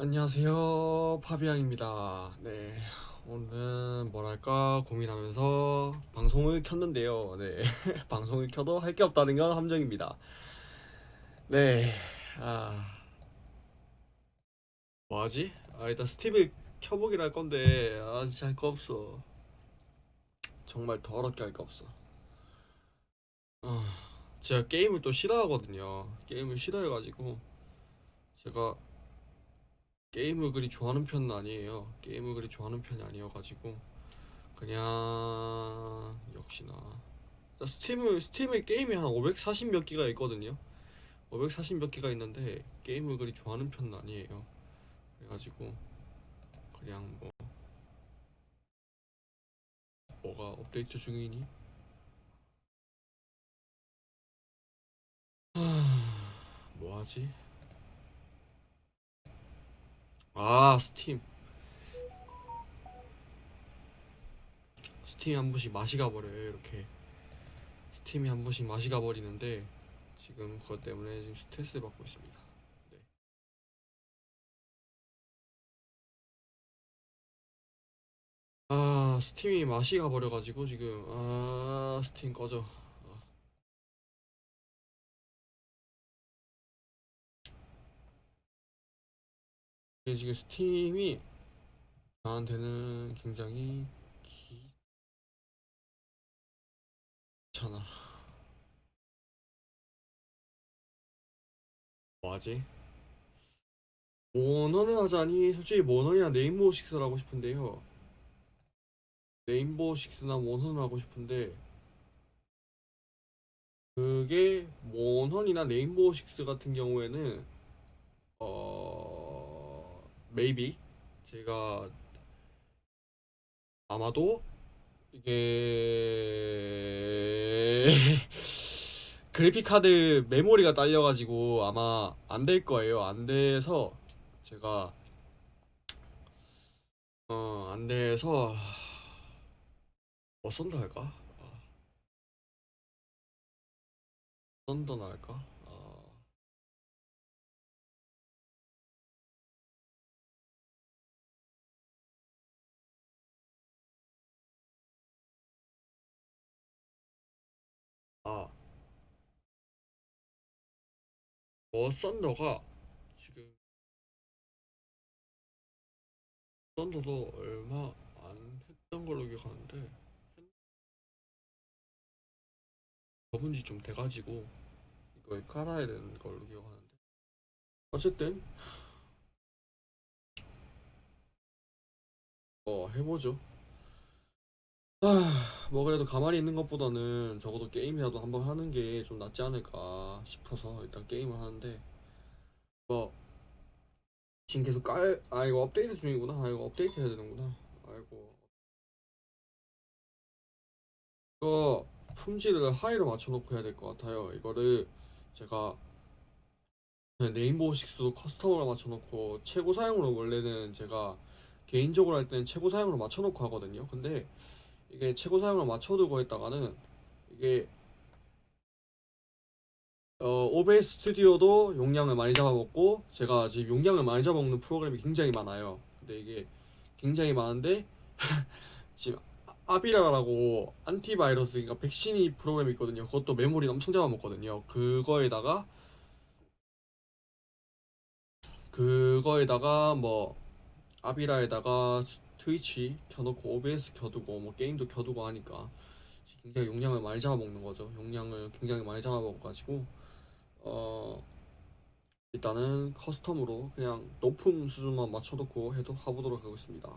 안녕하세요 파비앙입니다. 네 오늘은 뭐랄까 고민하면서 방송을 켰는데요. 네 방송을 켜도 할 게 없다는 건 함정입니다. 네아 뭐하지? 아 일단 스팀을 켜보기로 할 건데 아 진짜 할 거 없어. 정말 더럽게 할 거 없어. 아 제가 게임을 또 싫어하거든요. 게임을 싫어해가지고 제가 게임을 그리 좋아하는 편은 아니에요. 게임을 그리 좋아하는 편이 아니어가지고 그냥 역시나 스팀을 스팀에 게임이 한 540 몇 기가 있거든요. 540 몇 기가 있는데 게임을 그리 좋아하는 편은 아니에요. 그래가지고 그냥 뭐 뭐가 업데이트 중이니? 뭐하지? 아 스팀. 스팀이 한 번씩 맛이 가버려요 이렇게. 스팀이 한 번씩 맛이 가버리는데 지금 그것 때문에 지금 스트레스를 받고 있습니다. 네. 아 스팀이 맛이 가버려가지고 지금 아 스팀 꺼져 이게 지금 스팀이 나한테는 굉장히 귀찮아 뭐하지? 모넌을 하자니 솔직히 모넌이나 레인보우 식스를 하고 싶은데요 레인보우 식스나 모넌을 하고 싶은데 그게 모넌이나 레인보우 식스 같은 경우에는 어 maybe 제가 아마도 이게 그래픽 카드 메모리가 딸려가지고 아마 안 될 거예요. 안 돼서 제가 어안 돼서 뭐 썬더 할까? 아, 썬더나 할까? 아, 아, 뭐 썬더가 지금 썬더도 얼마 안 했던 걸로 기억하는데 접은 지 좀 돼가지고 이걸 깔아야 되는 걸로 기억하는데 어쨌든 어 해보죠 아, 뭐 그래도 가만히 있는 것보다는 적어도 게임이라도 한번 하는 게 좀 낫지 않을까 싶어서 일단 게임을 하는데 뭐 지금 계속 깔, 아 이거 업데이트 중이구나. 아 이거 업데이트 해야 되는구나. 아이고. 이거 품질을 하이로 맞춰놓고 해야 될 것 같아요. 이거를 제가 그냥 네임보우 식스도 커스텀으로 맞춰놓고 최고 사양으로 원래는 제가 개인적으로 할 때는 최고 사양으로 맞춰놓고 하거든요. 근데 이게 최고 사양으로 맞춰두고 했다가는 이게 어, OBS 스튜디오도 용량을 많이 잡아먹고 제가 지금 용량을 많이 잡아먹는 프로그램이 굉장히 많아요. 근데 이게 굉장히 많은데 지금 아비라라고 안티바이러스 그러니까 백신이 프로그램이 있거든요. 그것도 메모리 엄청 잡아먹거든요. 그거에다가 그거에다가 뭐 아비라에다가 트위치 켜놓고 OBS 켜두고 뭐 게임도 켜두고 하니까 굉장히 용량을 많이 잡아먹는 거죠. 용량을 굉장히 많이 잡아먹어가지고 어 일단은 커스텀으로 그냥 높은 수준만 맞춰놓고 해도 해보도록 하겠습니다.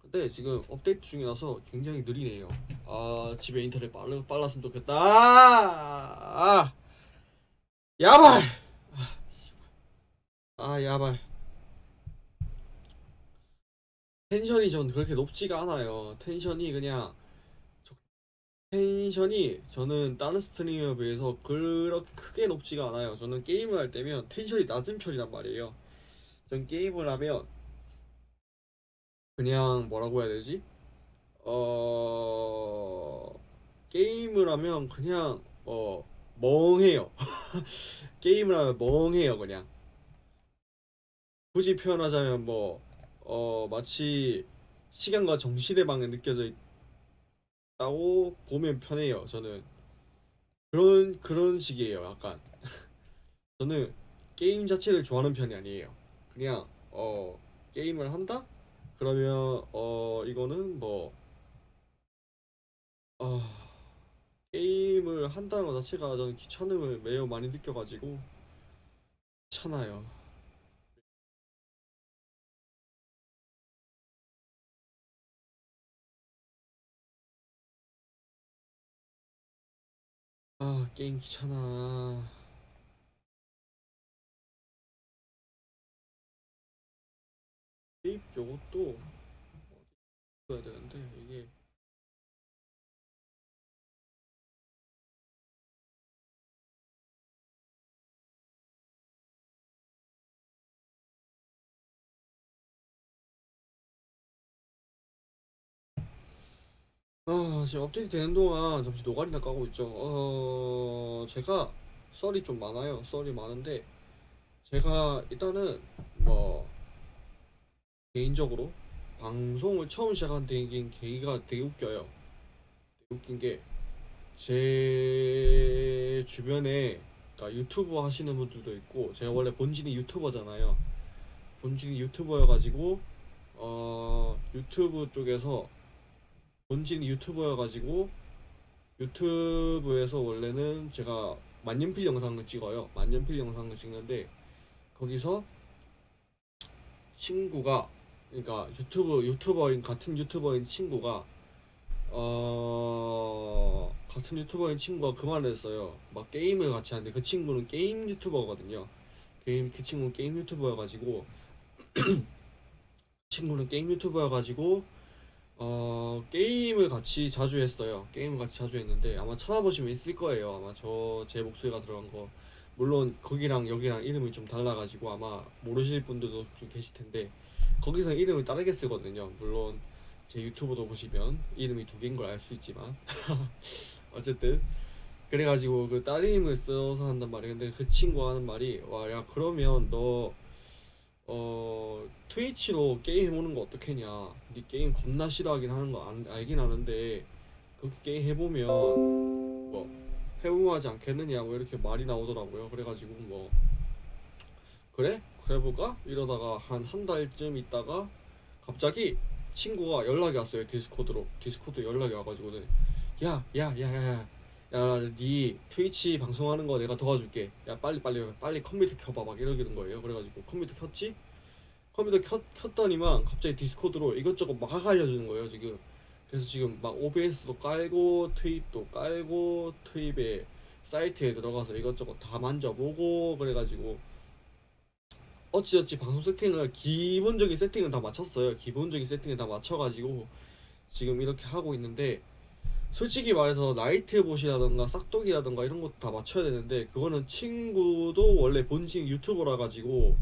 근데 지금 업데이트 중이라서 굉장히 느리네요. 아 집에 인터넷 빨라, 빨랐으면 좋겠다. 아, 아 야발! 아. 아 야발 텐션이 전 그렇게 높지가 않아요. 텐션이 그냥 저- 텐션이 저는 다른 스트리머에 비해서 그렇게 크게 높지가 않아요. 저는 게임을 할 때면 텐션이 낮은 편이란 말이에요. 전 게임을 하면 그냥 뭐라고 해야 되지? 어 게임을 하면 그냥 어 멍해요. 게임을 하면 멍해요 그냥. 굳이 표현하자면 뭐 어 마치 시간과 정신의 방에 느껴져 있다고 보면 편해요. 저는 그런 그런 식이에요. 약간 저는 게임 자체를 좋아하는 편이 아니에요. 그냥 어 게임을 한다? 그러면 어 이거는 뭐 어, 게임을 한다는 것 자체가 저는 귀찮음을 매우 많이 느껴가지고 귀찮아요. 아 게임 귀찮아. 테이프 요것도 어디 야 되는데 아 지금 업데이트 되는 동안 잠시 노가리나 까고 있죠. 어 제가 썰이 좀 많아요. 썰이 많은데 제가 일단은 뭐 개인적으로 방송을 처음 시작한 데인 계기가 되게 웃겨요. 되게 웃긴 게 제 주변에 그러니까 유튜브 하시는 분들도 있고 제가 원래 본진이 유튜버잖아요. 본진이 유튜버여가지고 어 유튜브 쪽에서 본진이 유튜버여가지고 유튜브에서 원래는 제가 만년필 영상을 찍어요. 만년필 영상을 찍는데 거기서 친구가 그러니까 유튜브 유튜버인 같은 유튜버인 친구가 어 같은 유튜버인 친구가 그 말을 했어요. 막 게임을 같이 하는데 그 친구는 게임 유튜버거든요. 게임 그 친구는 게임 유튜버여가지고 친구는 게임 유튜버여가지고 어 게임을 같이 자주 했어요. 게임을 같이 자주 했는데 아마 찾아보시면 있을 거예요. 아마 저 제 목소리가 들어간 거 물론 거기랑 여기랑 이름이 좀 달라가지고 아마 모르실 분들도 좀 계실 텐데 거기서 이름을 다르게 쓰거든요. 물론 제 유튜브도 보시면 이름이 두 개인 걸 알 수 있지만 어쨌든 그래가지고 그 따님을 써서 한단 말이에요. 근데 그 친구가 하는 말이 와 야 그러면 너 어 트위치로 게임 해보는 거 어떻겠냐? 네 게임 겁나 싫어하긴 하는 거 안, 알긴 아는데 그렇게 게임 해보면 뭐 해보하지 않겠느냐 뭐 이렇게 말이 나오더라고요. 그래가지고 뭐 그래? 그래 볼까? 이러다가 한 한 달쯤 있다가 갑자기 친구가 연락이 왔어요. 디스코드로 디스코드 연락이 와가지고는 야야야야야 야 네 트위치 방송하는 거 내가 도와줄게. 야 빨리 빨리 빨리 컴퓨터 켜봐 막 이러기는 거예요. 그래가지고 컴퓨터 켰지? 컴퓨터 켰, 켰더니만 갑자기 디스코드로 이것저것 막 알려주는 거예요 지금 그래서 지금 막 OBS도 깔고 트윕도 깔고 트윕에 사이트에 들어가서 이것저것 다 만져보고 그래가지고 어찌어찌 방송 세팅을 기본적인 세팅은 다 맞췄어요 기본적인 세팅을 다 맞춰가지고 지금 이렇게 하고 있는데 솔직히 말해서 나이트봇이라던가 싹둑이라던가 이런 것도 다 맞춰야 되는데 그거는 친구도 원래 본진 유튜버라 가지고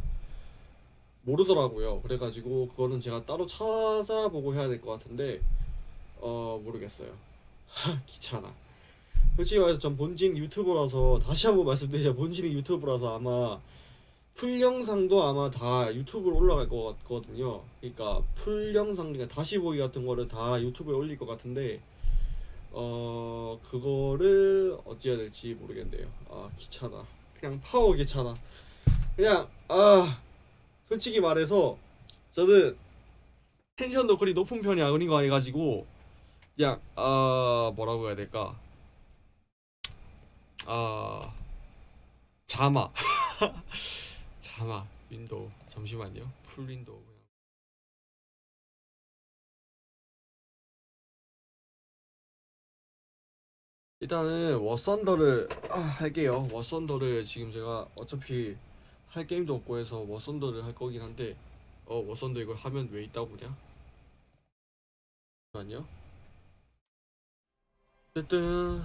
모르더라고요. 그래가지고 그거는 제가 따로 찾아보고 해야 될 것 같은데 어 모르겠어요. 하 귀찮아. 솔직히 말해서 전 본진 유튜버라서 다시 한번 말씀드리자 본진이 유튜버라서 아마 풀 영상도 아마 다 유튜브로 올라갈 것 같거든요. 그러니까 풀 영상 그러니까 다시 보기 같은 거를 다 유튜브에 올릴 것 같은데 어 그거를 어찌 해야 될지 모르겠네요. 아 귀찮아. 그냥 파워 귀찮아. 그냥 아 솔직히 말해서 저는 텐션도 그리 높은 편이 아닌 거 해가지고 그냥 아 뭐라고 해야 될까 아 자마 자마 윈도우 잠시만요 풀 윈도우 일단은 워썬더를 아, 할게요 워썬더를 지금 제가 어차피 할 게임도 없고 해서 워썬더를 할 거긴 한데 어 워썬더 이거 하면 왜 있다고 보냐? 아니요 어쨌든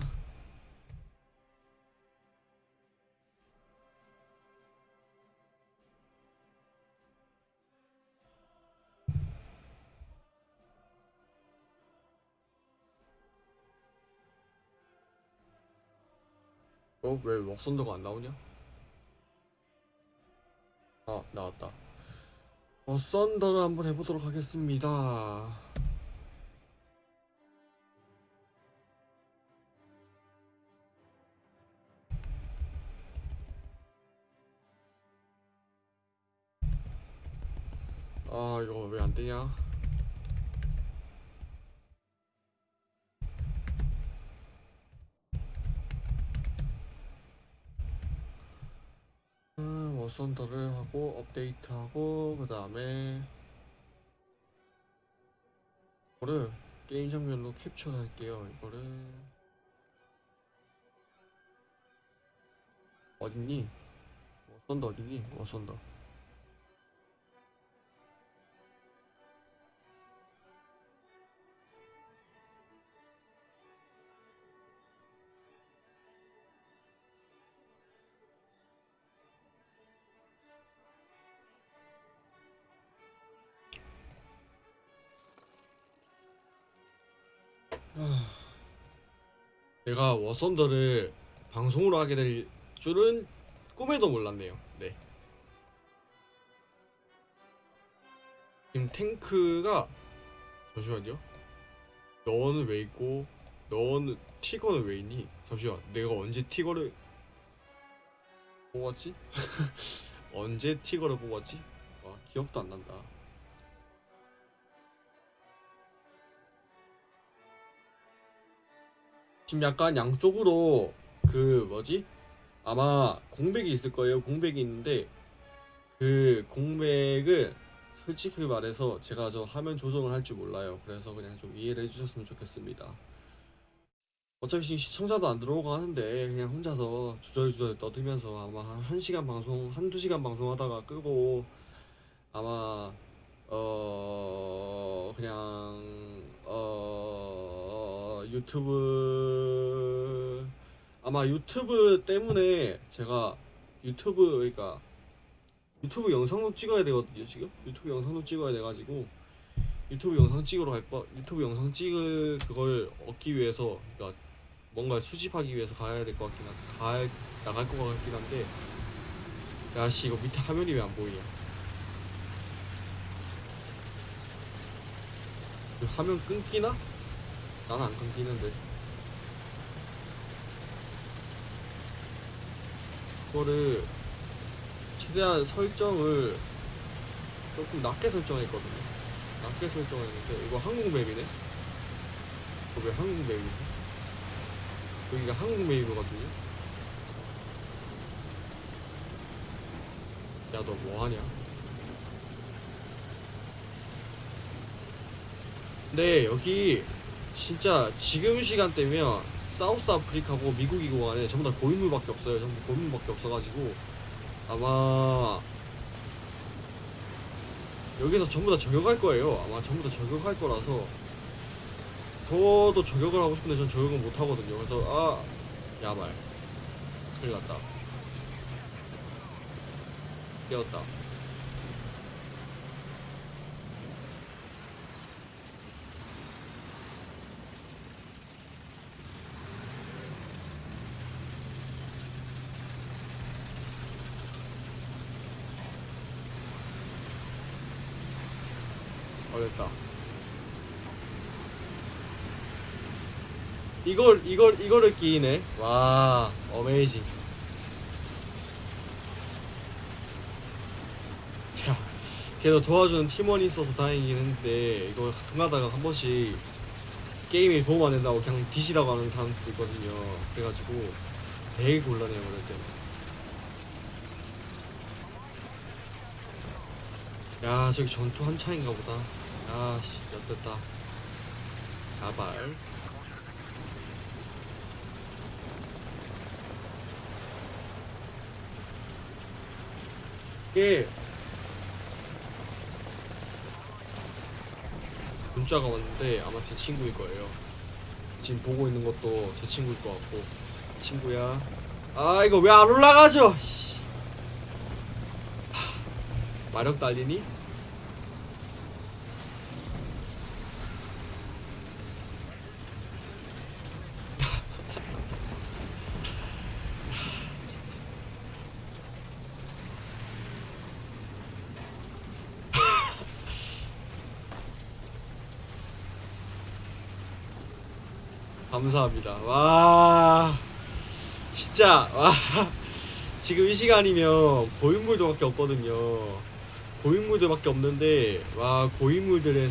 어왜 워썬더가 안 나오냐? 아 나왔다 어, 썬더를 한번 해보도록 하겠습니다. 아 이거 왜 안 되냐? 워썬더를 하고 업데이트하고 그 다음에 이거를 게임 장면으로 캡처할게요. 이거를 어딨니? 워썬더 어딨니? 워썬더 내가 워썬더를 방송으로 하게 될 줄은 꿈에도 몰랐네요. 네. 지금 탱크가 잠시만요. 너는 왜 있고 너는 티거는 왜 있니? 잠시만. 내가 언제 티거를 뽑았지? 언제 티거를 뽑았지? 와 기억도 안 난다. 지금 약간 양쪽으로 그 뭐지? 아마 공백이 있을 거예요. 공백이 있는데 그 공백을 솔직히 말해서 제가 저 화면 조정을 할 줄 몰라요. 그래서 그냥 좀 이해를 해주셨으면 좋겠습니다. 어차피 지금 시청자도 안 들어오고 하는데 그냥 혼자서 주절주절 떠들면서 아마 한 1시간 방송, 한두 시간 방송하다가 끄고 아마 어 그냥 어 유튜브 아마 유튜브 때문에 제가 유튜브 그러니까 유튜브 영상도 찍어야 되거든요 지금 유튜브 영상도 찍어야 돼가지고 유튜브 영상 찍으러 갈뻔 유튜브 영상 찍을 그걸 얻기 위해서 그러니까 뭔가 수집하기 위해서 가야 될 것 같긴 한데 가 나갈 것 같긴 한데 야씨 이거 밑에 화면이 왜 안 보이냐 이 화면 끊기나? 나는 안 끊기는데. 이거를 최대한 설정을 조금 낮게 설정했거든요. 낮게 설정했는데 이거 한국 맵이네? 이거 왜 한국 맵이지? 여기가 한국 맵이거든요? 야 너 뭐하냐? 네 여기 진짜 지금 시간대면 사우스 아프리카고 미국이고 간에 전부 다 고인물밖에 없어요. 전부 고인물밖에 없어가지고 아마 여기서 전부 다 저격할 거예요. 아마 전부 다 저격할 거라서 저도 저격을 하고 싶은데 전 저격은 못 하거든요. 그래서 아 야말 큰일 났다. 깨웠다 어 됐다 이걸 이걸 이거를 끼네. 와 어메이징 야 걔도 도와주는 팀원이 있어서 다행이긴 했는데 이거 가다가 한 번씩 게임에 도움 안 된다고 그냥 디시라고 하는 사람도 있거든요. 그래가지고 되게 곤란해요 그럴 때는. 야 저기 전투 한창인가 보다. 야씨 엿됐다. 아발 이게 문자가 왔는데 아마 제 친구일 거예요. 지금 보고 있는 것도 제 친구일 것 같고. 친구야. 아 이거 왜 안 올라가죠? 마력 달리니? 감사합니다. 와 진짜 와 지금 이 시간이면 고인물들밖에 없거든요. 고인물들밖에 없는데 와 고인물들의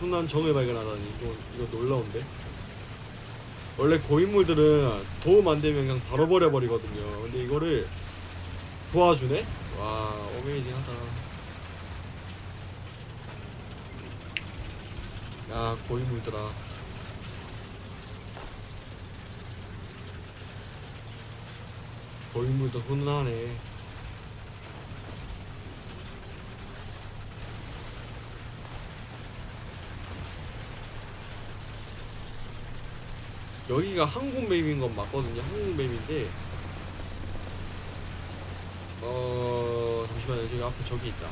훈한 정을 발견하다니 이거 이거 놀라운데. 원래 고인물들은 도움 안 되면 그냥 바로 버려버리거든요. 근데 이거를 도와주네? 와 어메이징 하다. 야 고인물들아. 고인물도 훈훈하네. 여기가 한국 맵인 건 맞거든요. 한국 맵인데 어 잠시만요. 저기 앞에 저기 있다.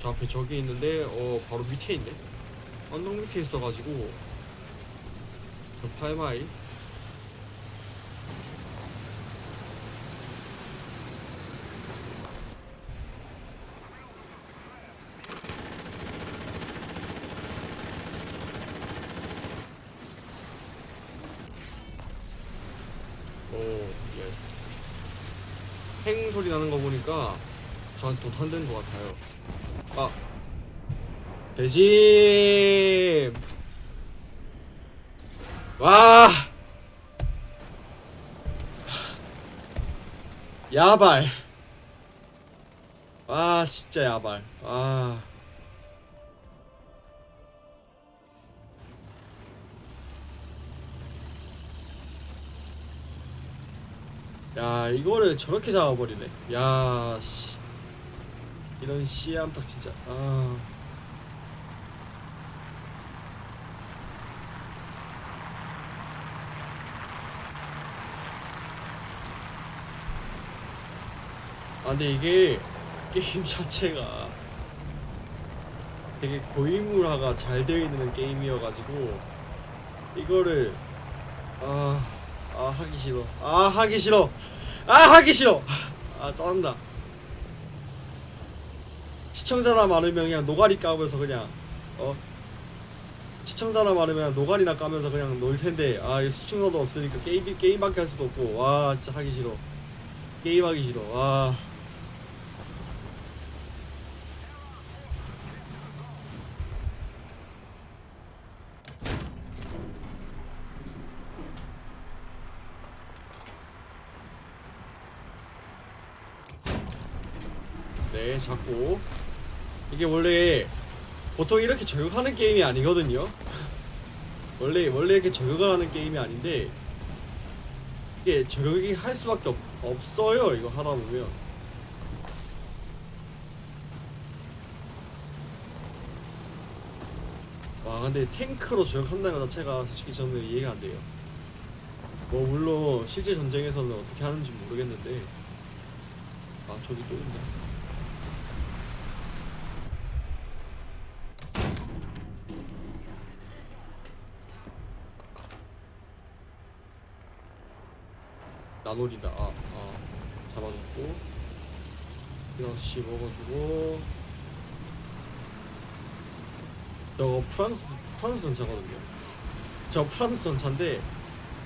저 앞에 저기 있는데 어 바로 밑에 있네. 언덕 밑에 있어가지고 저 팔마이. 오 예스. 팽 소리 나는 거 보니까 저한테 도탄된 것 같아요. 아 대심 와. 야발. 와 진짜 야발. 와. 야 이거를 저렇게 잡아버리네. 야 씨. 이런 씨암탉 진짜. 아 아 근데 이게 게임 자체가 되게 고인물화가 잘 되어 있는 게임이어가지고 이거를 아, 아 하기 싫어. 아 하기 싫어. 아 하기 싫어. 아 짜증나. 시청자나 많으면 그냥 노가리 까면서 그냥 어? 시청자나 많으면 노가리나 까면서 그냥 놀 텐데 아 이거 시청자도 없으니까 게임 게임밖에 할 수도 없고 와 진짜 하기 싫어. 게임하기 싫어. 와 네, 잡고 이게 원래 보통 이렇게 저격하는 게임이 아니거든요. 원래 원래 이렇게 저격을 하는 게임이 아닌데 이게 저격이 할 수밖에 없, 없어요. 이거 하다 보면 와 근데 탱크로 저격한다는 것 자체가 솔직히 저는 이해가 안 돼요. 뭐 물론 실제 전쟁에서는 어떻게 하는지 모르겠는데 아 저기 또 있네. 나놀이다. 아, 아. 잡아놓고. 6시 먹어주고. 저거 프랑스, 프랑스 전차거든요. 저 프랑스 전차인데,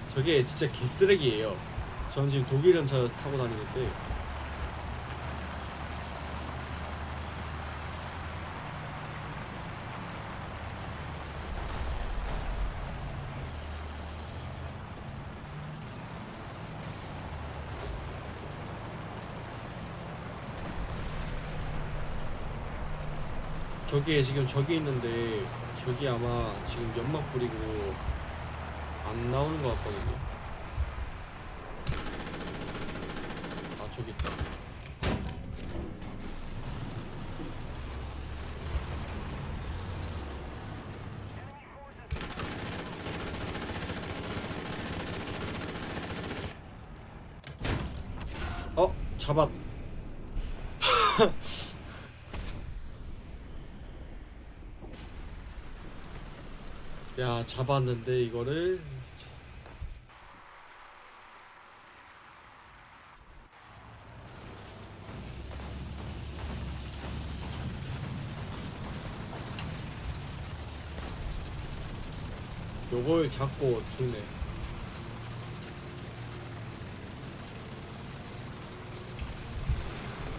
저게 진짜 개쓰레기예요. 저는 지금 독일 전차 타고 다니는데, 저기에 지금 저기 있는데, 저기 아마 지금 연막 뿌리고, 안 나오는 것 같거든요. 아, 저기 있다. 어? 잡았. 야 잡았는데 이거를. 요걸 잡고 주네.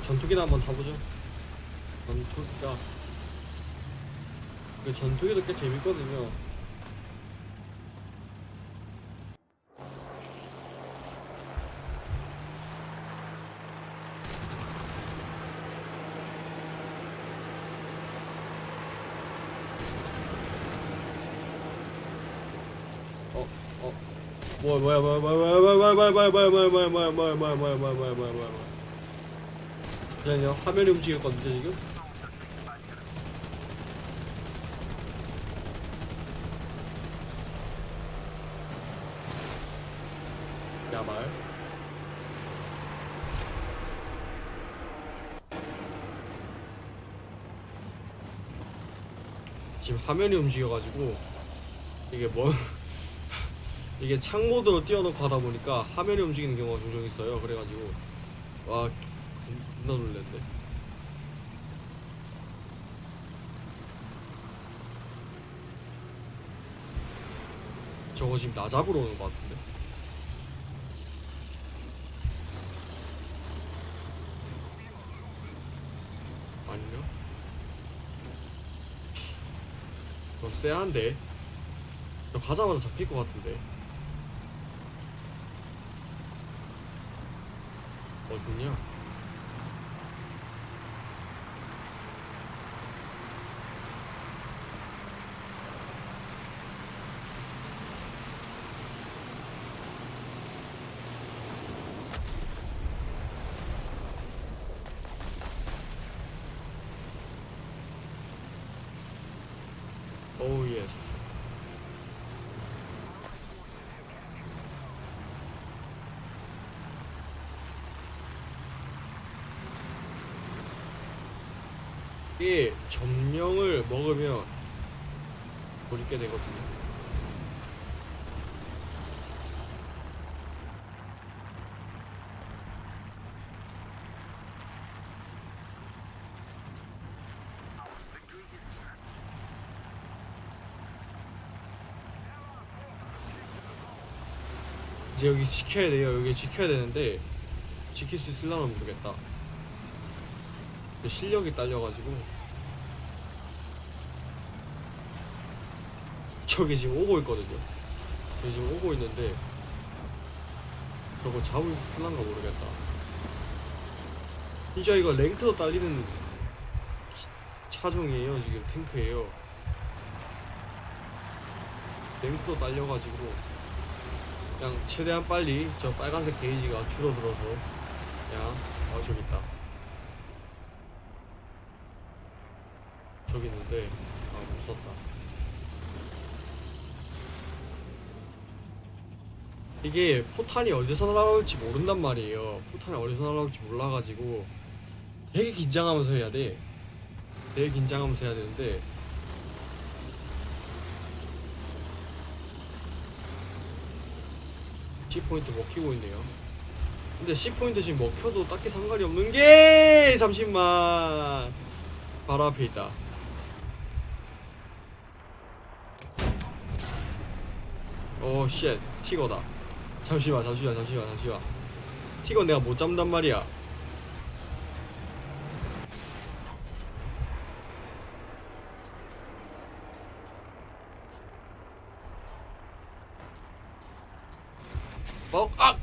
전투기나 한번 타보죠. 전투기가. 그 전투기도 꽤 재밌거든요. 뭐야 뭐야 뭐야 뭐야 뭐야 뭐야 뭐야 뭐야 뭐야 뭐야 뭐야 뭐야 뭐야 뭐야 뭐야 뭐야 뭐야 뭐야 뭐야 그냥 화면이 움직였거든요 지금 야말 지금 화면이 움직여가지고 이게 뭐 이게 창모드로 띄워놓고 하다 보니까 화면이 움직이는 경우가 종종 있어요. 그래가지고 와 겁- 겁나 놀랬네. 저거 지금 나 잡으러 오는 것 같은데? 아니면 너 쎄한데? 저 가자마자 잡힐 것 같은데 있군요. 이게 점령을 먹으면 못 있게 되거든요. 이제 여기 지켜야 돼요. 여기 지켜야 되는데 지킬 수 있을라나 모르겠다 실력이 딸려가지고. 저기 지금 오고 있거든요. 저기 지금 오고 있는데 저거 잡을 수 있을란가 모르겠다. 진짜 이거 랭크도 딸리는 차종이에요 지금 탱크예요. 랭크도 딸려가지고 그냥 최대한 빨리 저 빨간색 게이지가 줄어들어서 그냥 어 저기 있다 저기 있는데 아 못 썼다. 이게 포탄이 어디서 날아올지 모른단 말이에요. 포탄이 어디서 날아올지 몰라가지고 되게 긴장하면서 해야 돼. 되게 긴장하면서 해야 되는데. C포인트 먹히고 있네요. 근데 C포인트 지금 먹혀도 딱히 상관이 없는 게 잠시만 바로 앞에 있다 오쉣 티거다 잠시만 잠시만 잠시만 잠시만 티거 내가 못 잡는단 말이야 어? 아!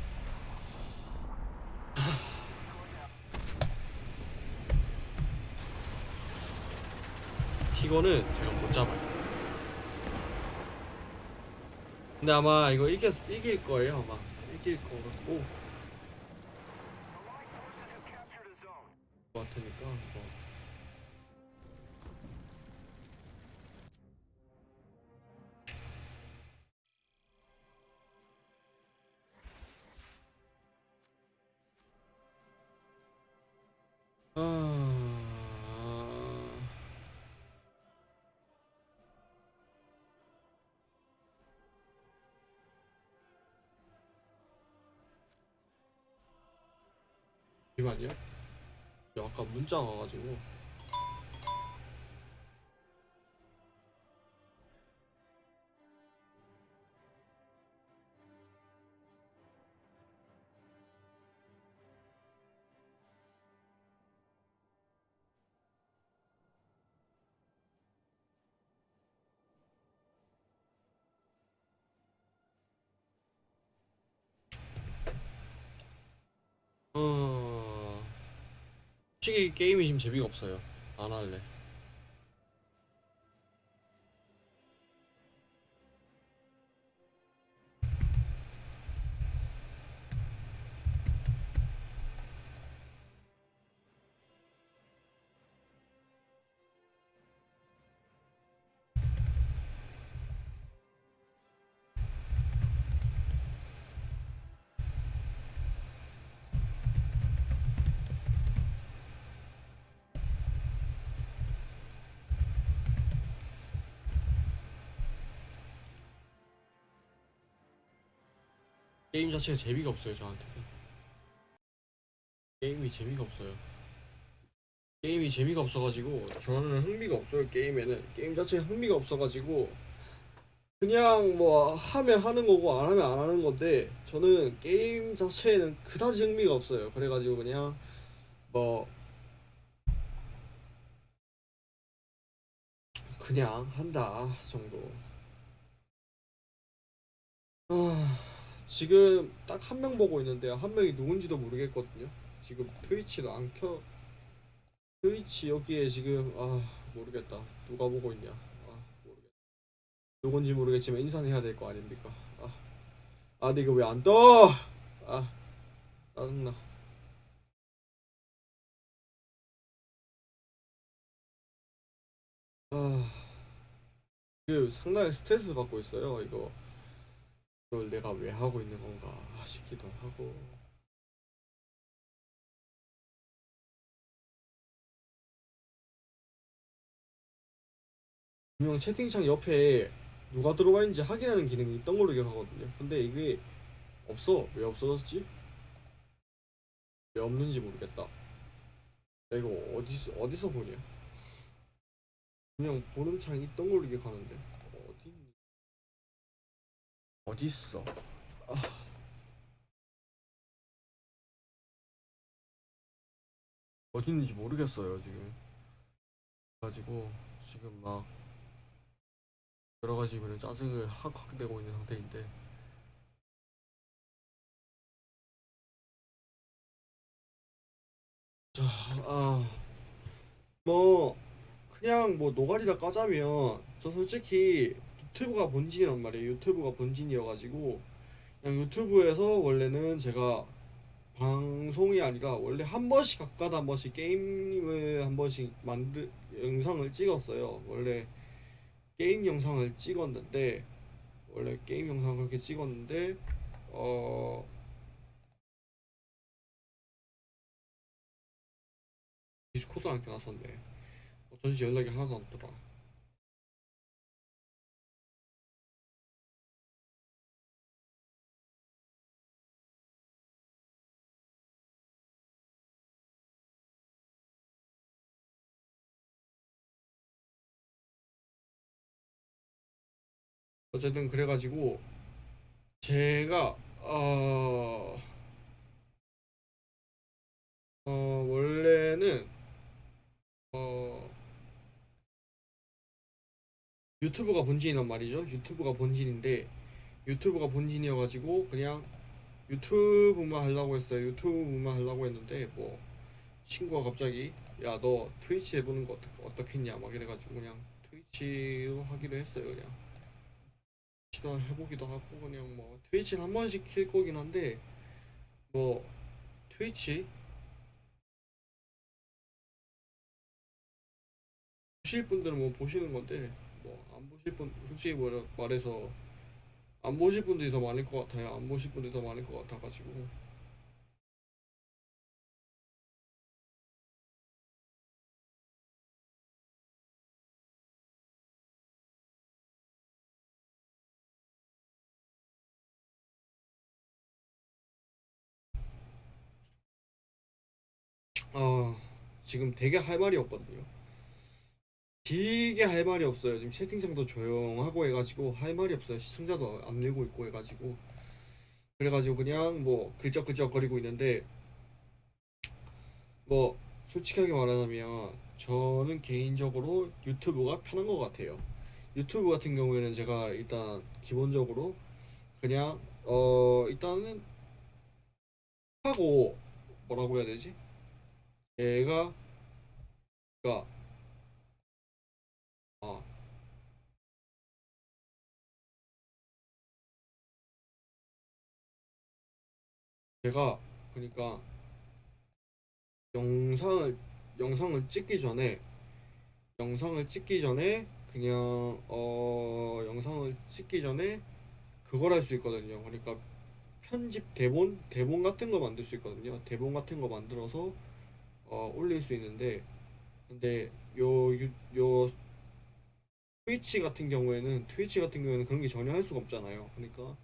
티거는 제가 못 잡아요. 근데 아마 이거 이길, 이길 거예요, 아마. 이길 거 같고. 잠시만요. 저 아까 문자 와가지고. 솔직히 게임이 지금 재미가 없어요. 안 할래. 게임 자체가 재미가 없어요 저한테. 게임이 재미가 없어요. 게임이 재미가 없어가지고 저는 흥미가 없어요 게임에는 게임 자체에 흥미가 없어가지고 그냥 뭐 하면 하는 거고 안 하면 안 하는 건데 저는 게임 자체에는 그다지 흥미가 없어요 그래가지고 그냥 뭐 그냥 한다 정도 아 지금 딱 한 명 보고 있는데 한 명이 누군지도 모르겠거든요. 지금 트위치도 안켜. 트위치 여기에 지금 아 모르겠다. 누가 보고 있냐. 아 모르겠다. 누군지 모르겠지만 인사는 해야 될 거 아닙니까? 아, 아 근데 이거 왜 안 떠? 아 짜증나. 아. 이거 상당히 스트레스 받고 있어요 이거 이걸 내가 왜 하고 있는 건가 싶기도 하고 분명 채팅창 옆에 누가 들어와 있는지 확인하는 기능이 있던 걸로 기억하거든요. 근데 이게 없어. 왜 없어졌지? 왜 없는지 모르겠다. 야, 이거 어디서 어디서 보냐? 보는 창이 있던 걸로 기억하는데? 어디 있어? 아. 어디 있는지 모르겠어요 지금. 가지고 지금 막 여러 가지 그런 짜증을 확확 내고 있는 상태인데 자, 아, 뭐 그냥 뭐 노가리다 까자면 저 솔직히 유튜브가 본진이란 말이에요. 유튜브가 본진이어가지고 그냥 유튜브에서 원래는 제가 방송이 아니라 원래 한 번씩 가까다 한 번씩 게임을 한 번씩 만들 영상을 찍었어요. 원래 게임 영상을 찍었는데 원래 게임 영상을 그렇게 찍었는데 어 디스코드 안 켜놨었네 어쩐지 연락이 하나도 안 왔더라 어쨌든 그래가지고 제가 어, 어 원래는 어 유튜브가 본진이란 말이죠. 유튜브가 본진인데 유튜브가 본진이어가지고 그냥 유튜브만 하려고 했어요. 유튜브만 하려고 했는데 뭐 친구가 갑자기 야 너 트위치 해보는 거 어떻게 어떻겠냐 막 이래가지고 그냥 트위치로 하기로 했어요. 그냥 트위치도 해보기도 하고 그냥 뭐 트위치는 한 번씩 킬 거긴 한데 뭐 트위치 보실 분들은 뭐 보시는 건데 뭐 안 보실 분 솔직히 뭐라 말해서 안 보실 분들이 더 많을 것 같아요. 안 보실 분들이 더 많을 것 같아가지고 지금 되게 할 말이 없거든요. 길게 할 말이 없어요. 지금 채팅창도 조용하고 해가지고 할 말이 없어요. 시청자도 안 늘고 있고 해가지고 그래가지고 그냥 뭐 글적글적 거리고 있는데 뭐 솔직하게 말하자면 저는 개인적으로 유튜브가 편한 것 같아요. 유튜브 같은 경우에는 제가 일단 기본적으로 그냥 어 일단은 하고 뭐라고 해야 되지? 얘가 가 아, 제가 그러니까 영상을 영상을 찍기 전에 영상을 찍기 전에 그냥 어 영상을 찍기 전에 그걸 할 수 있거든요. 그러니까 편집 대본 대본 같은 거 만들 수 있거든요. 대본 같은 거 만들어서 어 올릴 수 있는데 근데 요 유, 요 트위치 같은 경우에는 트위치 같은 경우에는 그런 게 전혀 할 수가 없잖아요. 그러니까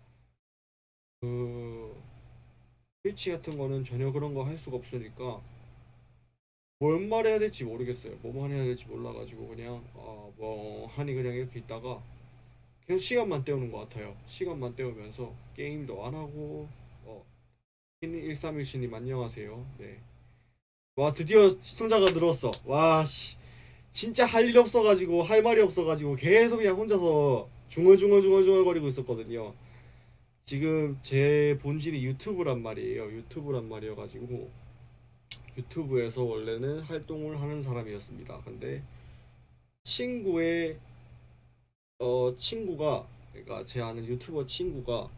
그 트위치 같은 거는 전혀 그런 거 할 수가 없으니까 뭔 말해야 될지 모르겠어요. 뭐만 해야 될지 몰라가지고 그냥 어 뭐 하니 그냥 이렇게 있다가 계속 시간만 때우는 것 같아요. 시간만 때우면서 게임도 안 하고 어 1314님 안녕하세요. 네. 와 드디어 시청자가 늘었어. 와 씨. 진짜 할 일 없어가지고 할 말이 없어가지고 계속 그냥 혼자서 중얼중얼중얼중얼거리고 있었거든요. 지금 제 본질이 유튜브란 말이에요. 유튜브란 말이어가지고 유튜브에서 원래는 활동을 하는 사람이었습니다. 근데 친구의 어 친구가 그러니까 제 아는 유튜버 친구가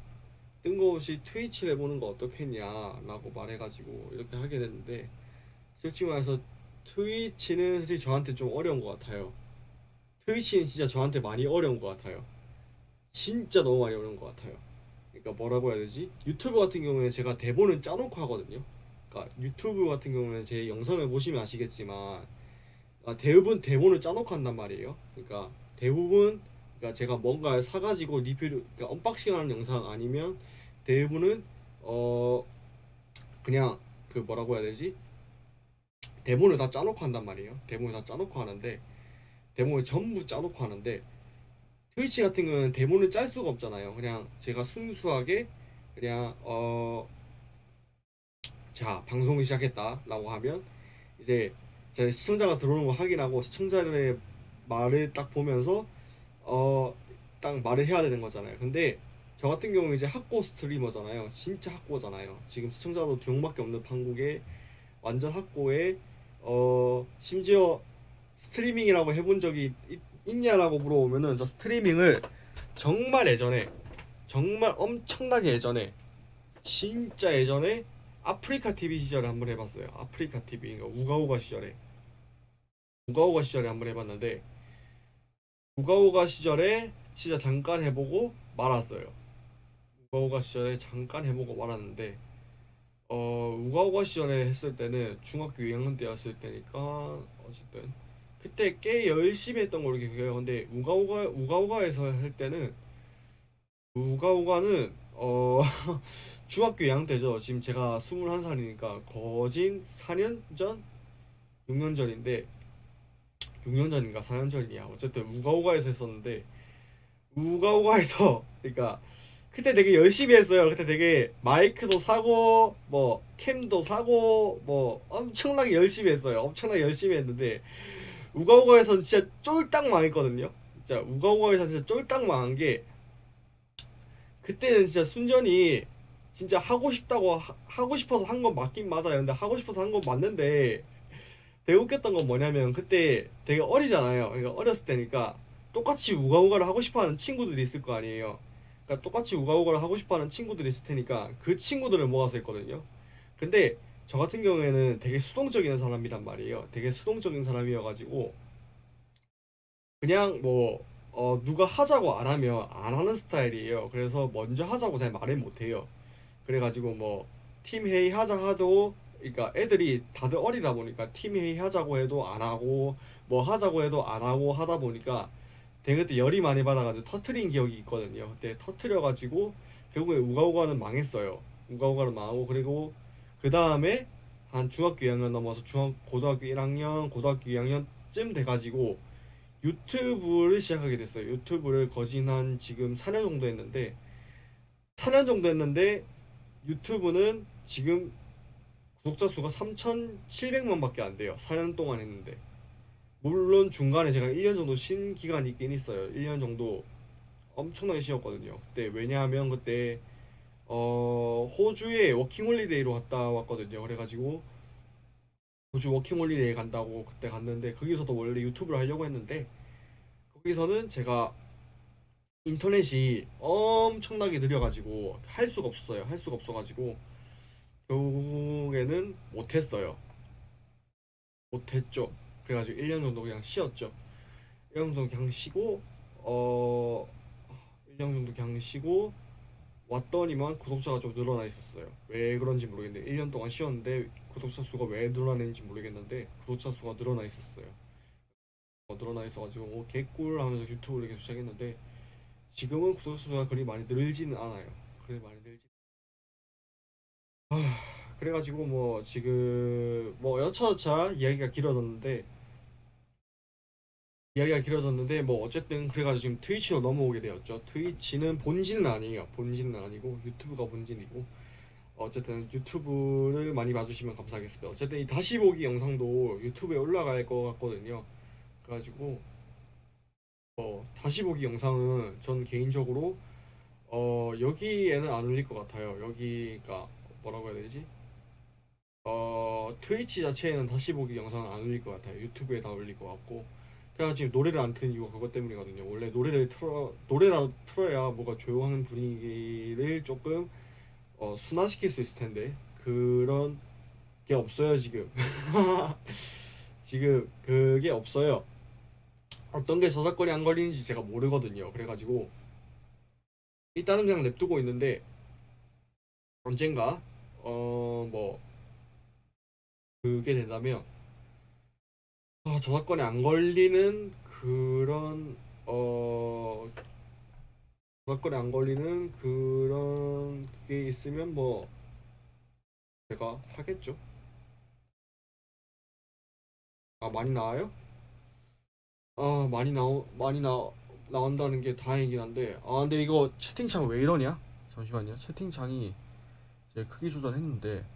뜬금없이 트위치를 해보는 거 어떻겠냐 라고 말해가지고 이렇게 하게 됐는데 솔직히 말해서 트위치는 솔직히 저한테 좀 어려운 것 같아요. 트위치는 진짜 저한테 많이 어려운 것 같아요. 진짜 너무 많이 어려운 것 같아요. 그러니까 뭐라고 해야 되지? 유튜브 같은 경우에는 제가 대본은 짜놓고 하거든요. 그러니까 유튜브 같은 경우는 제 영상을 보시면 아시겠지만 아, 대부분 대본을 짜놓고 한단 말이에요. 그러니까 대부분 그러니까 제가 뭔가를 사가지고 리뷰를 그러니까 언박싱하는 영상 아니면 대부분은 어 그냥 그 뭐라고 해야 되지? 대본을 다 짜놓고 한단 말이에요. 대본을 다 짜놓고 하는데 대본을 전부 짜놓고 하는데 트위치 같은 경우는 대본을 짤 수가 없잖아요. 그냥 제가 순수하게 그냥 어 자 방송을 시작했다 라고 하면 이제 제 시청자가 들어오는 거 확인하고 시청자들의 말을 딱 보면서 어 딱 말을 해야 되는 거잖아요. 근데 저 같은 경우는 이제 학고 스트리머잖아요. 진짜 학고잖아요. 지금 시청자도 두 명밖에 없는 판국에 완전 학고에 어 심지어 스트리밍이라고 해본 적이 있, 있냐라고 물어보면은 저 스트리밍을 정말 예전에 정말 엄청나게 예전에 진짜 예전에 아프리카 TV 시절에 한번 해봤어요. 아프리카 TV 그러니까 우가우가 시절에 우가우가 시절에 한번 해봤는데 우가우가 시절에 진짜 잠깐 해보고 말았어요. 우가우가 시절에 잠깐 해보고 말았는데 어 우가우가 시절에 했을 때는 중학교 2학년 때였을 때니까 어쨌든 그때 꽤 열심히 했던 걸로 기억해요. 근데 우가우가 우가우가에서 할 때는 우가우가는 어 중학교 2학년 때죠. 지금 제가 21살이니까 거진 4년 전? 6년 전인데 6년 전인가 4년 전이야. 어쨌든 우가우가에서 했었는데 우가우가에서 그러니까 그때 되게 열심히 했어요. 그때 되게 마이크도 사고 뭐 캠도 사고 뭐 엄청나게 열심히 했어요. 엄청나게 열심히 했는데 우가우가에서는 진짜 쫄딱 망했거든요. 진짜 우가우가에서 진짜 쫄딱 망한 게 그때는 진짜 순전히 진짜 하고 싶다고 하, 고 싶어서 한 건 맞긴 맞아요. 근데 하고 싶어서 한 건 맞는데 되게 웃겼던 건 뭐냐면 그때 되게 어리잖아요. 그러니까 어렸을 때니까 똑같이 우가우가를 하고 싶어하는 친구들이 있을 거 아니에요. 그러니까 똑같이 우가우가를 하고 싶어하는 친구들이 있을 테니까 그 친구들을 모아서 했거든요. 근데 저 같은 경우에는 되게 수동적인 사람이란 말이에요. 되게 수동적인 사람이어가지고 그냥 뭐 어, 누가 하자고 안 하면 안 하는 스타일이에요. 그래서 먼저 하자고 잘 말을 못 해요. 그래가지고 뭐 팀 회의 하자 하도 그러니까 애들이 다들 어리다 보니까 팀 회의 하자고 해도 안 하고 뭐 하자고 해도 안 하고 하다 보니까 그때 열이 많이 받아가지고 터트린 기억이 있거든요. 그때 터트려가지고 결국에 우가우가는 망했어요. 우가우가는 망하고 그리고 그 다음에 한 중학교 2학년 넘어서 중학 고등학교 1학년 고등학교 2학년쯤 돼가지고 유튜브를 시작하게 됐어요. 유튜브를 거진 한 지금 4년 정도 했는데 4년 정도 했는데 유튜브는 지금 구독자 수가 3,700명 밖에 안 돼요. 4년 동안 했는데. 물론 중간에 제가 1년 정도 쉰 기간이 있긴 있어요. 1년 정도 엄청나게 쉬었거든요. 그때 왜냐하면 그때 어 호주에 워킹홀리데이로 갔다 왔거든요. 그래가지고 호주 워킹홀리데이 간다고 그때 갔는데 거기서도 원래 유튜브를 하려고 했는데 거기서는 제가 인터넷이 엄청나게 느려가지고 할 수가 없어요. 할 수가 없어가지고 결국에는 못했어요. 못했죠. 그래가지고 1년 정도 그냥 쉬었죠. 1년 정도 그냥 쉬고 어 1년 정도 그냥 쉬고 왔더니만 구독자가 좀 늘어나 있었어요. 왜 그런지 모르겠는데 1년 동안 쉬었는데 구독자 수가 왜 늘어나는지 모르겠는데 구독자 수가 늘어나 있었어요. 어, 늘어나 있어가지고 어, 개꿀 하면서 유튜브를 계속 시작했는데 지금은 구독자 수가 그리 많이 늘지는 않아요. 그리 많이 늘지. 아, 그래가지고 뭐 지금 뭐 여차저차 이야기가 길어졌는데 이야기가 길어졌는데 뭐 어쨌든 그래가지고 지금 트위치로 넘어오게 되었죠. 트위치는 본진은 아니에요. 본진은 아니고 유튜브가 본진이고 어쨌든 유튜브를 많이 봐주시면 감사하겠습니다. 어쨌든 이 다시 보기 영상도 유튜브에 올라갈 것 같거든요. 그래가지고 어 다시 보기 영상은 전 개인적으로 어 여기에는 안 올릴 것 같아요. 여기가 뭐라고 해야 되지? 어 트위치 자체에는 다시 보기 영상은 안 올릴 것 같아요. 유튜브에 다 올릴 것 같고 제가 지금 노래를 안 트는 이유가 그것 때문이거든요. 원래 노래를 틀어 노래라 틀어야 뭔가 조용한 분위기를 조금 어, 순화시킬 수 있을 텐데 그런 게 없어요 지금. 지금 그게 없어요. 어떤 게 저작권이 안 걸리는지 제가 모르거든요. 그래가지고 일단은 그냥 냅두고 있는데 언젠가 어 뭐 그게 된다면 아, 저작권이 안 걸리는 그런 어 저작권이 안 걸리는 그런 게 있으면 뭐 제가 하겠죠. 아 많이 나와요? 아 많이 나오 많이 나 나온다는 게 다행이긴 한데 아 근데 이거 채팅창 왜 이러냐? 잠시만요. 채팅창이 제가 크기 조절했는데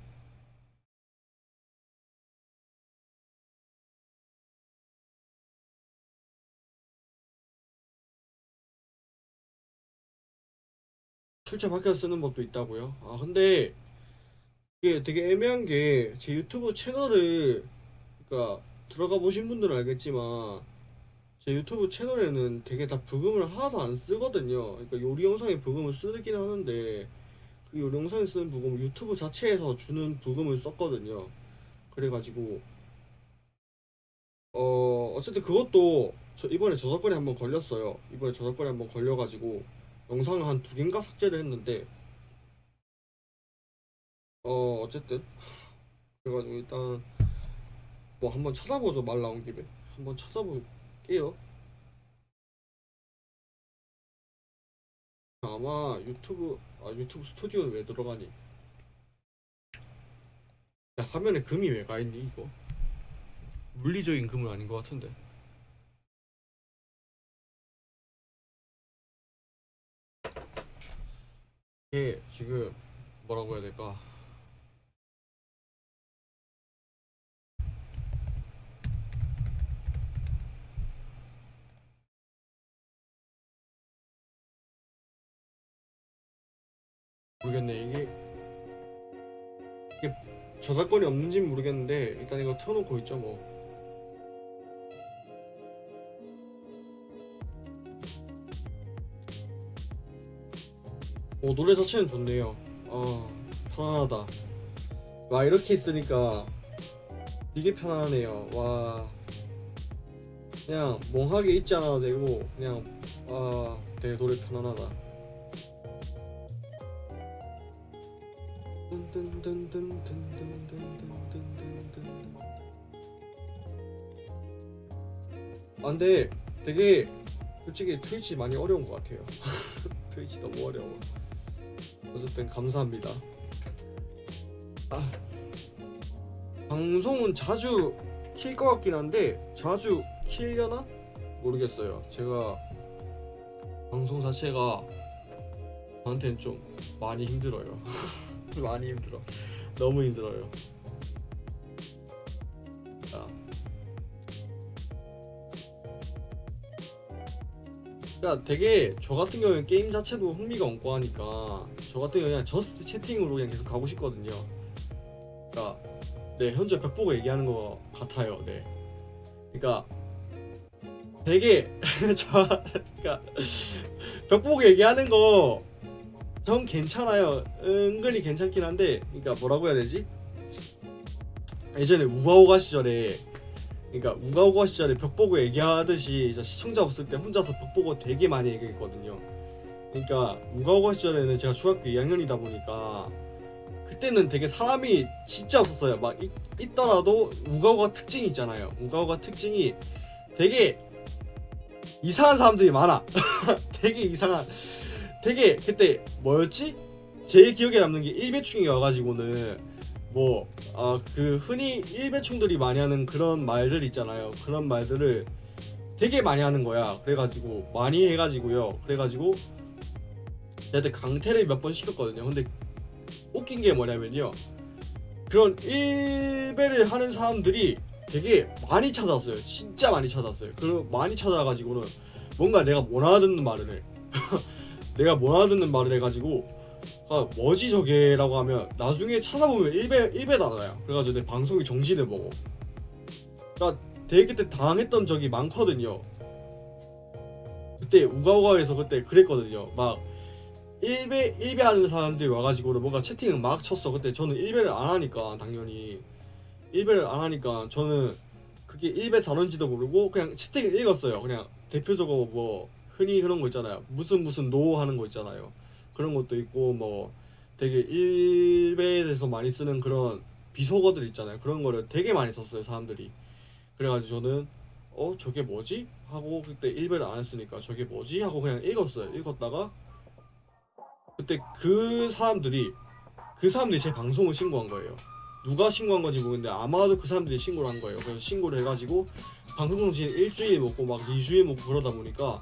출처 바뀌어 쓰는 법도 있다고요? 아 근데 이게 되게 애매한 게 제 유튜브 채널을 그러니까 들어가 보신 분들은 알겠지만 제 유튜브 채널에는 되게 다 부금을 하나도 안 쓰거든요. 그러니까 요리 영상에 부금을 쓰긴 하는데 그 요리 영상에 쓰는 부금 유튜브 자체에서 주는 부금을 썼거든요. 그래가지고 어 어쨌든 그것도 저 이번에 저작권이 한번 걸렸어요. 이번에 저작권이 한번 걸려가지고 영상을 한 두 개인가 삭제를 했는데 어 어쨌든. 그래가지고 일단 뭐 한번 찾아보죠 말 나온 김에. 한번 찾아볼게요. 아마 유튜브 아 유튜브 스튜디오는 왜 들어가니? 야 화면에 금이 왜 가있니 이거? 물리적인 금은 아닌 것 같은데 이게 지금 뭐라고 해야 될까? 모르겠네. 이게 이게 저작권이 없는지 는 모르겠는데 일단 이거 틀어놓고 있죠 뭐 오, 노래 자체는 좋네요. 어, 편안하다. 와, 이렇게 있으니까 되게 편안하네요. 와. 그냥 멍하게 있지 않아도 되고, 그냥, 와, 되게 노래 편안하다. 아, 근데 되게 솔직히 트위치 많이 어려운 것 같아요. 트위치 너무 어려워. 어쨌든 감사합니다. 아, 방송은 자주 킬 것 같긴 한데 자주 킬려나 모르겠어요. 제가 방송 자체가 저한테는 좀 많이 힘들어요. 많이 힘들어. 너무 힘들어요. 자. 그러니까 되게 저 같은 경우는 게임 자체도 흥미가 없고 하니까 저 같은 경우는 그냥 저스트 채팅으로 그냥 계속 가고 싶거든요. 그러니까 네 현재 벽 보고 얘기하는 것 같아요. 네. 그러니까 되게 저 그러니까 벽 보고 얘기하는 거 전 괜찮아요. 은근히 괜찮긴 한데 그러니까 뭐라고 해야 되지? 예전에 우가우가 시절에 그러니까 우가우가 시절에 벽 보고 얘기하듯이 시청자 없을 때 혼자서 벽 보고 되게 많이 얘기했거든요. 그러니까 우가우가 시절에는 제가 중학교 2학년이다 보니까 그때는 되게 사람이 진짜 없었어요. 막 있, 있더라도 우가우가 특징이 있잖아요. 우가우가 특징이 되게 이상한 사람들이 많아. 되게 이상한. 되게 그때 뭐였지? 제일 기억에 남는 게 일배충이 와가지고는 뭐 아 그 흔히 일배충들이 많이 하는 그런 말들 있잖아요. 그런 말들을 되게 많이 하는 거야. 그래가지고 많이 해가지고요. 그래가지고 내한테 강퇴를 몇 번 시켰거든요. 근데 웃긴 게 뭐냐면요. 그런 일배를 하는 사람들이 되게 많이 찾아왔어요. 진짜 많이 찾아왔어요. 그리고 많이 찾아와가지고는 뭔가 내가 못 알아듣는 말을 해. 내가 못 알아듣는 말을 해가지고 아 뭐지 저게 라고 하면 나중에 찾아보면 1배 1배 나와요. 그래가지고 내 방송이 정신을 먹어. 나 되게 그때 당했던 적이 많거든요. 그때 우가우가에서 그때 그랬거든요. 막 1배 1배 하는 사람들이 와가지고 뭔가 채팅을 막 쳤어. 그때 저는 1배를 안 하니까 당연히 1배를 안 하니까 저는 그게 1배 단어인지도 모르고 그냥 채팅을 읽었어요. 그냥 대표적으로 뭐 흔히 그런 거 있잖아요. 무슨 무슨 노 하는 거 있잖아요. 그런 것도 있고 뭐 되게 1배에 대해서 많이 쓰는 그런 비속어들 있잖아요. 그런 거를 되게 많이 썼어요. 사람들이. 그래가지고 저는 어 저게 뭐지? 하고 그때 1배를 안 했으니까 저게 뭐지? 하고 그냥 읽었어요. 읽었다가 그때 그 사람들이 그 사람들이 제 방송을 신고한 거예요. 누가 신고한 건지 모르겠는데 아마도 그 사람들이 신고를 한 거예요. 그래서 신고를 해가지고 방송 정신 일주일 먹고 막 2주일 먹고 그러다 보니까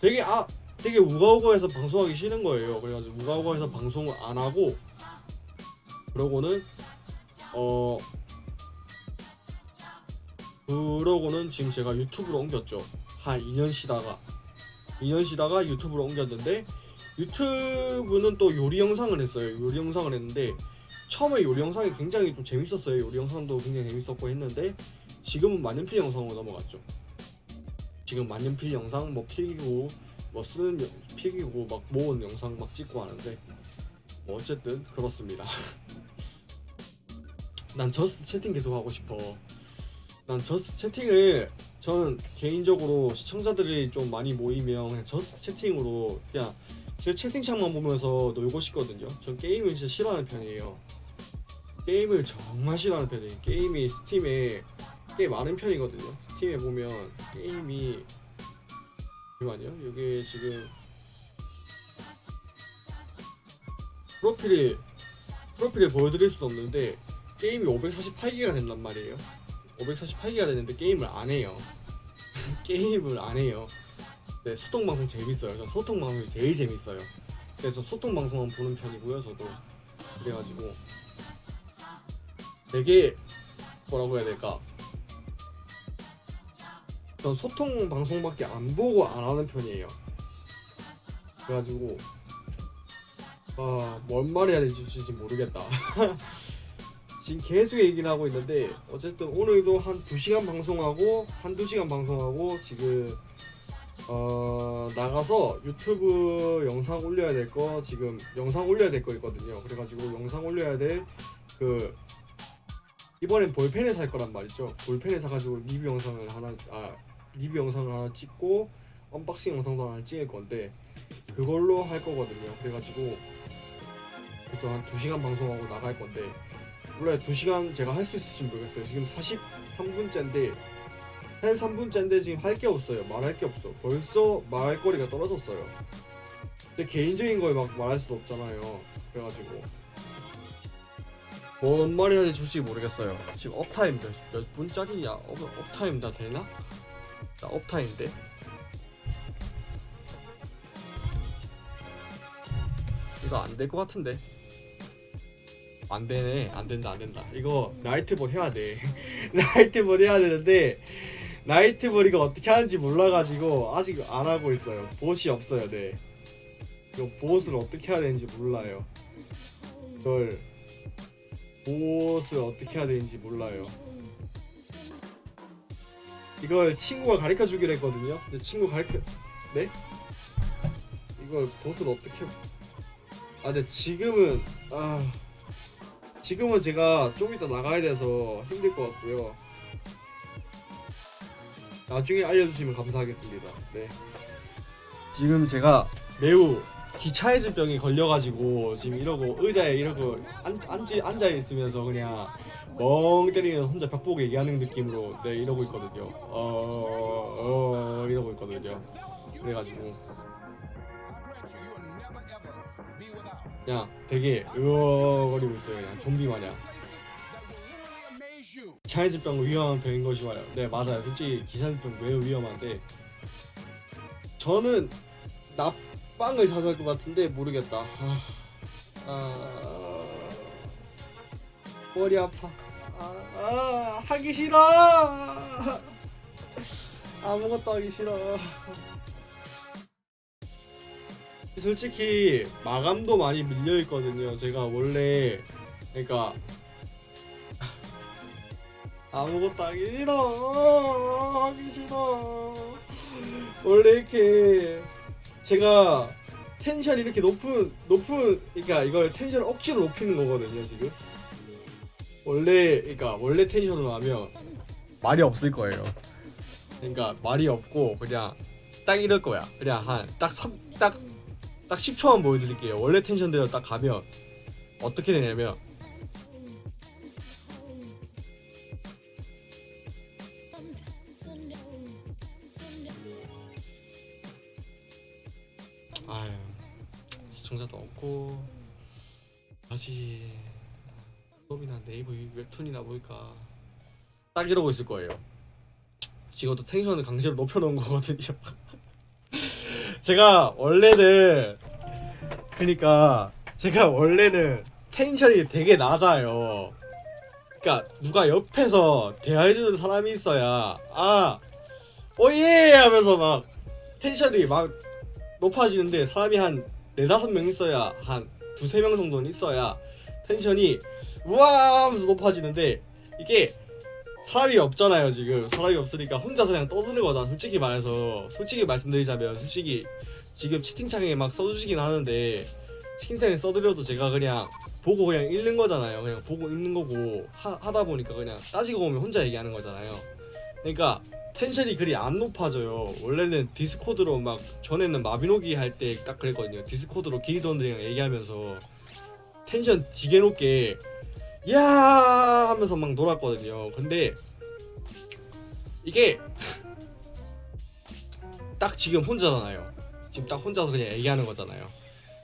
되게 아 되게 우가우가에서 방송하기 싫은 거예요. 그래가지고 우가우가에서 방송을 안 하고 그러고는 어 그러고는 지금 제가 유튜브로 옮겼죠. 한 2년 쉬다가 2년 쉬다가 유튜브로 옮겼는데 유튜브는 또 요리 영상을 했어요. 요리 영상을 했는데 처음에 요리 영상이 굉장히 좀 재밌었어요. 요리 영상도 굉장히 재밌었고 했는데 지금은 만년필 영상으로 넘어갔죠. 지금 만년필 영상 뭐 필기고 뭐 쓰는 영- 필기고 막 모은 영상 막 찍고 하는데 뭐 어쨌든 그렇습니다. 난 just chatting 계속 하고 싶어. 난 just chatting을 저는 개인적으로 시청자들이 좀 많이 모이면 그냥 just chatting으로 그냥 제 채팅창만 보면서 놀고 싶거든요. 전 게임을 진짜 싫어하는 편이에요. 게임을 정말 싫어하는 편이에요. 게임이 스팀에 꽤 많은 편이거든요. 스팀에 보면 게임이 잠시만요. 여기 지금 프로필이 프로필에 보여드릴 수도 없는데 게임이 548기가 된단 말이에요. 548기가 되는데 게임을 안 해요. 게임을 안 해요. 네, 소통 방송 재밌어요. 전 소통 방송이 제일 재밌어요. 그래서 소통 방송만 보는 편이고요. 저도 그래가지고 되게 뭐라고 해야 될까? 전 소통 방송밖에 안 보고 안 하는 편이에요. 그래가지고 아뭔 말 해야 될지 진짜 모르겠다. 지금 계속 얘기를 하고 있는데 어쨌든 오늘도 한 2시간 방송하고 한 2시간 방송하고 지금 어 나가서 유튜브 영상 올려야 될 거 지금 영상 올려야 될 거 있거든요. 그래가지고 영상 올려야 될 그 이번엔 볼펜을 살 거란 말이죠. 볼펜을 사가지고 리뷰 영상을 하나 아 리뷰 영상을 하나 찍고 언박싱 영상도 하나 찍을 건데 그걸로 할 거거든요. 그래가지고 또한 2시간 방송하고 나갈 건데 원래 2시간 제가 할 수 있을지 모르겠어요. 지금 43분째인데 43분째인데 지금 할 게 없어요. 말할 게 없어. 벌써 말할 거리가 떨어졌어요. 근데 개인적인 걸 막 말할 수 없잖아요. 그래가지고 뭔 말이 해야 될지 솔직히 모르겠어요. 지금 uptime 몇, 몇 분짜리냐? up, uptime 다 되나? 나 uptime인데 이거 안 될 것 같은데 안 되네 안 된다 안 된다 이거 나이트볼 해야 돼 나이트볼 해야 되는데 나이트볼 이거 어떻게 하는지 몰라가지고 아직 안 하고 있어요 보시 없어요 네 이거 보스를 어떻게 해야 되는지 몰라요 이걸 보스 어떻게 해야 되는지 몰라요. 이걸 친구가 가르쳐 주기로 했거든요. 근데 친구 가르쳐 네? 이걸 보스를 어떻게 아 근데 지금은 아 지금은 제가 좀 이따 나가야 돼서 힘들 것 같고요. 나중에 알려주시면 감사하겠습니다. 네. 지금 제가 매우 기차해진 병이 걸려가지고 지금 이러고 의자에 이러고 앉, 앉, 앉아 있으면서 그냥 멍 때리는 혼자 벽 보고 얘기하는 느낌으로 네 이러고 있거든요. 어, 어 이러고 있거든요. 그래가지고 그냥 되게 으어거리고 있어요. 그냥 좀비 마냥. 기차해진 병 위험한 병인 것이 와요. 네 맞아요. 솔직히 기차해진 병 매우 위험한데 저는 납빵을 자주 할 것 같은데 모르겠다. 아, 아, 머리 아파. 아, 아, 하기 싫어. 아무것도 하기 싫어. 솔직히 마감도 많이 밀려 있거든요. 제가 원래 그러니까 아무것도 하기 싫어. 하기 싫어. 원래 이렇게 제가 텐션이 이렇게 높은 높은 그러니까 이걸 텐션을 억지로 높이는 거거든요 지금 원래 그러니까 원래 텐션으로 하면 말이 없을 거예요 그러니까 말이 없고 그냥 딱 이럴 거야 그냥 한딱딱딱 10초만 보여드릴게요 원래 텐션대로 딱 가면 어떻게 되냐면 시청자도 없고 다시 수업이나 네이버 웹툰이나 볼까 딱 이러고 있을 거예요. 지금 또 텐션을 강제로 높여놓은 거거든요. 제가 원래는 그러니까 제가 원래는 텐션이 되게 낮아요. 그러니까 누가 옆에서 대화해주는 사람이 있어야 아 오예 하면서 막 텐션이 막 높아지는데 사람이 한 네다섯 명 있어야 한 두세 명 정도는 있어야 텐션이 우와 하면서 높아지는데 이게 사람이 없잖아요 지금. 사람이 없으니까 혼자서 그냥 떠드는 거다. 솔직히 말해서. 솔직히 말씀드리자면 솔직히 지금 채팅창에 막 써주시긴 하는데 채팅창에 써드려도 제가 그냥 보고 그냥 읽는 거잖아요. 그냥 보고 읽는 거고 하, 하다 보니까 그냥 따지고 보면 혼자 얘기하는 거잖아요. 그러니까 텐션이 그리 안 높아져요. 원래는 디스코드로 막 전에는 마비노기 할 때 딱 그랬거든요. 디스코드로 길드원들이랑 얘기하면서 텐션 되게 높게 야 하면서 막 놀았거든요. 근데 이게 딱 지금 혼자잖아요. 지금 딱 혼자서 그냥 얘기하는 거잖아요.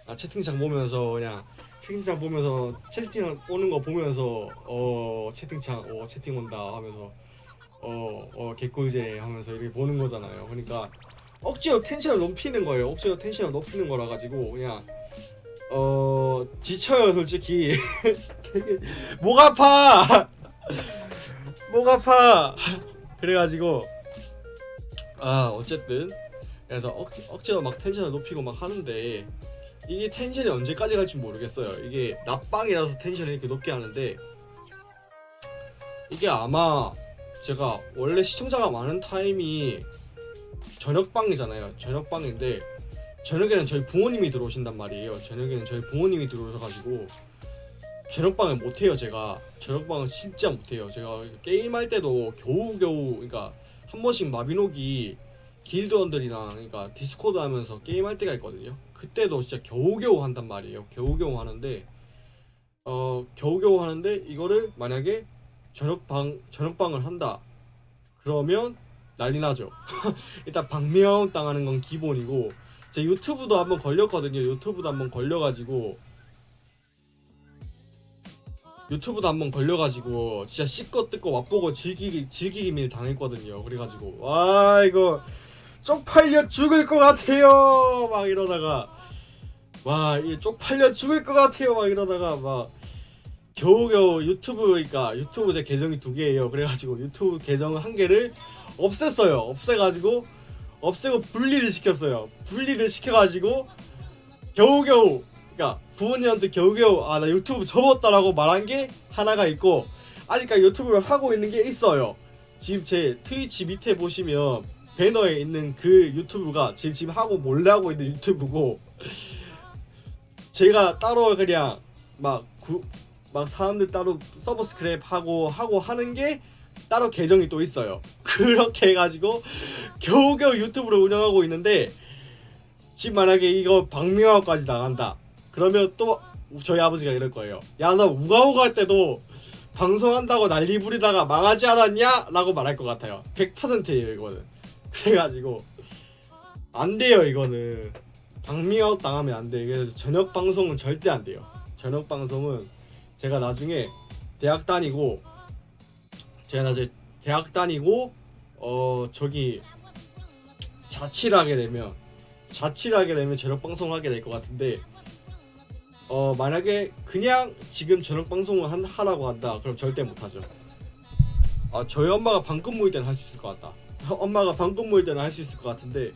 아, 채팅창 보면서 그냥 채팅창 보면서 채팅창 오는 거 보면서 어 채팅창 어 채팅 온다 하면서 어, 어, 개꿀제 하면서 이렇게 보는 거잖아요. 그러니까 억지로 텐션을 높이는 거예요. 억지로 텐션을 높이는 거라 가지고 그냥 어 지쳐요 솔직히. 목 아파. 목 아파. 그래가지고 아 어쨌든 그래서 억지, 억지로 막 텐션을 높이고 막 하는데 이게 텐션이 언제까지 갈지 모르겠어요. 이게 낮방이라서 텐션을 이렇게 높게 하는데 이게 아마 제가 원래 시청자가 많은 타임이 저녁방이잖아요. 저녁방인데 저녁에는 저희 부모님이 들어오신단 말이에요. 저녁에는 저희 부모님이 들어오셔가지고 저녁방을 못해요. 제가 저녁방은 진짜 못해요. 제가 게임할 때도 겨우겨우 그러니까 한 번씩 마비노기 길드원들이랑 그러니까 디스코드 하면서 게임할 때가 있거든요. 그때도 진짜 겨우겨우 한단 말이에요. 겨우겨우 하는데 어 겨우겨우 하는데 이거를 만약에 저녁방 저녁방을 한다. 그러면 난리 나죠. 일단 방명 당하는 건 기본이고 제 유튜브도 한번 걸렸거든요. 유튜브도 한번 걸려가지고 유튜브도 한번 걸려가지고 진짜 씹고 뜯고 맛보고 즐기기 즐기기밀 당했거든요. 그래가지고 와 이거 쪽팔려 죽을 것 같아요. 막 이러다가 와 이 쪽팔려 죽을 것 같아요. 막 이러다가 막 겨우겨우 유튜브니까 유튜브 제 계정이 두 개예요. 그래가지고 유튜브 계정 한 개를 없앴어요. 없애가지고 없애고 분리를 시켰어요. 분리를 시켜가지고 겨우겨우 그러니까 부모님한테 겨우겨우 아 나 유튜브 접었다라고 말한 게 하나가 있고 아직까지 유튜브를 하고 있는 게 있어요. 지금 제 트위치 밑에 보시면 배너에 있는 그 유튜브가 제 지금 하고 몰래 하고 있는 유튜브고 제가 따로 그냥 막 구, 막 사람들 따로 서버 스크랩 하고 하고 하는 게 따로 계정이 또 있어요. 그렇게 해가지고 겨우겨우 유튜브를 운영하고 있는데 지금 만약에 이거 박명화까지 나간다. 그러면 또 저희 아버지가 이럴 거예요. 야나 우가우가 할 때도 방송한다고 난리 부리다가 망하지 않았냐? 라고 말할 것 같아요. 100%예요 이거는. 그래가지고 안 돼요 이거는. 박미아웃 당하면 안 돼. 그래서 저녁 방송은 절대 안 돼요. 저녁 방송은 제가 나중에 대학 다니고 제가 나중에 대학 다니고 어 저기 자취를 하게 되면 자취를 하게 되면 저녁 방송을 하게 될 것 같은데 어 만약에 그냥 지금 저녁 방송을 한, 하라고 한다 그럼 절대 못하죠. 아 저희 엄마가 방금무일 때는 할 수 있을 것 같다. 엄마가 방금무일 때는 할 수 있을 것 같은데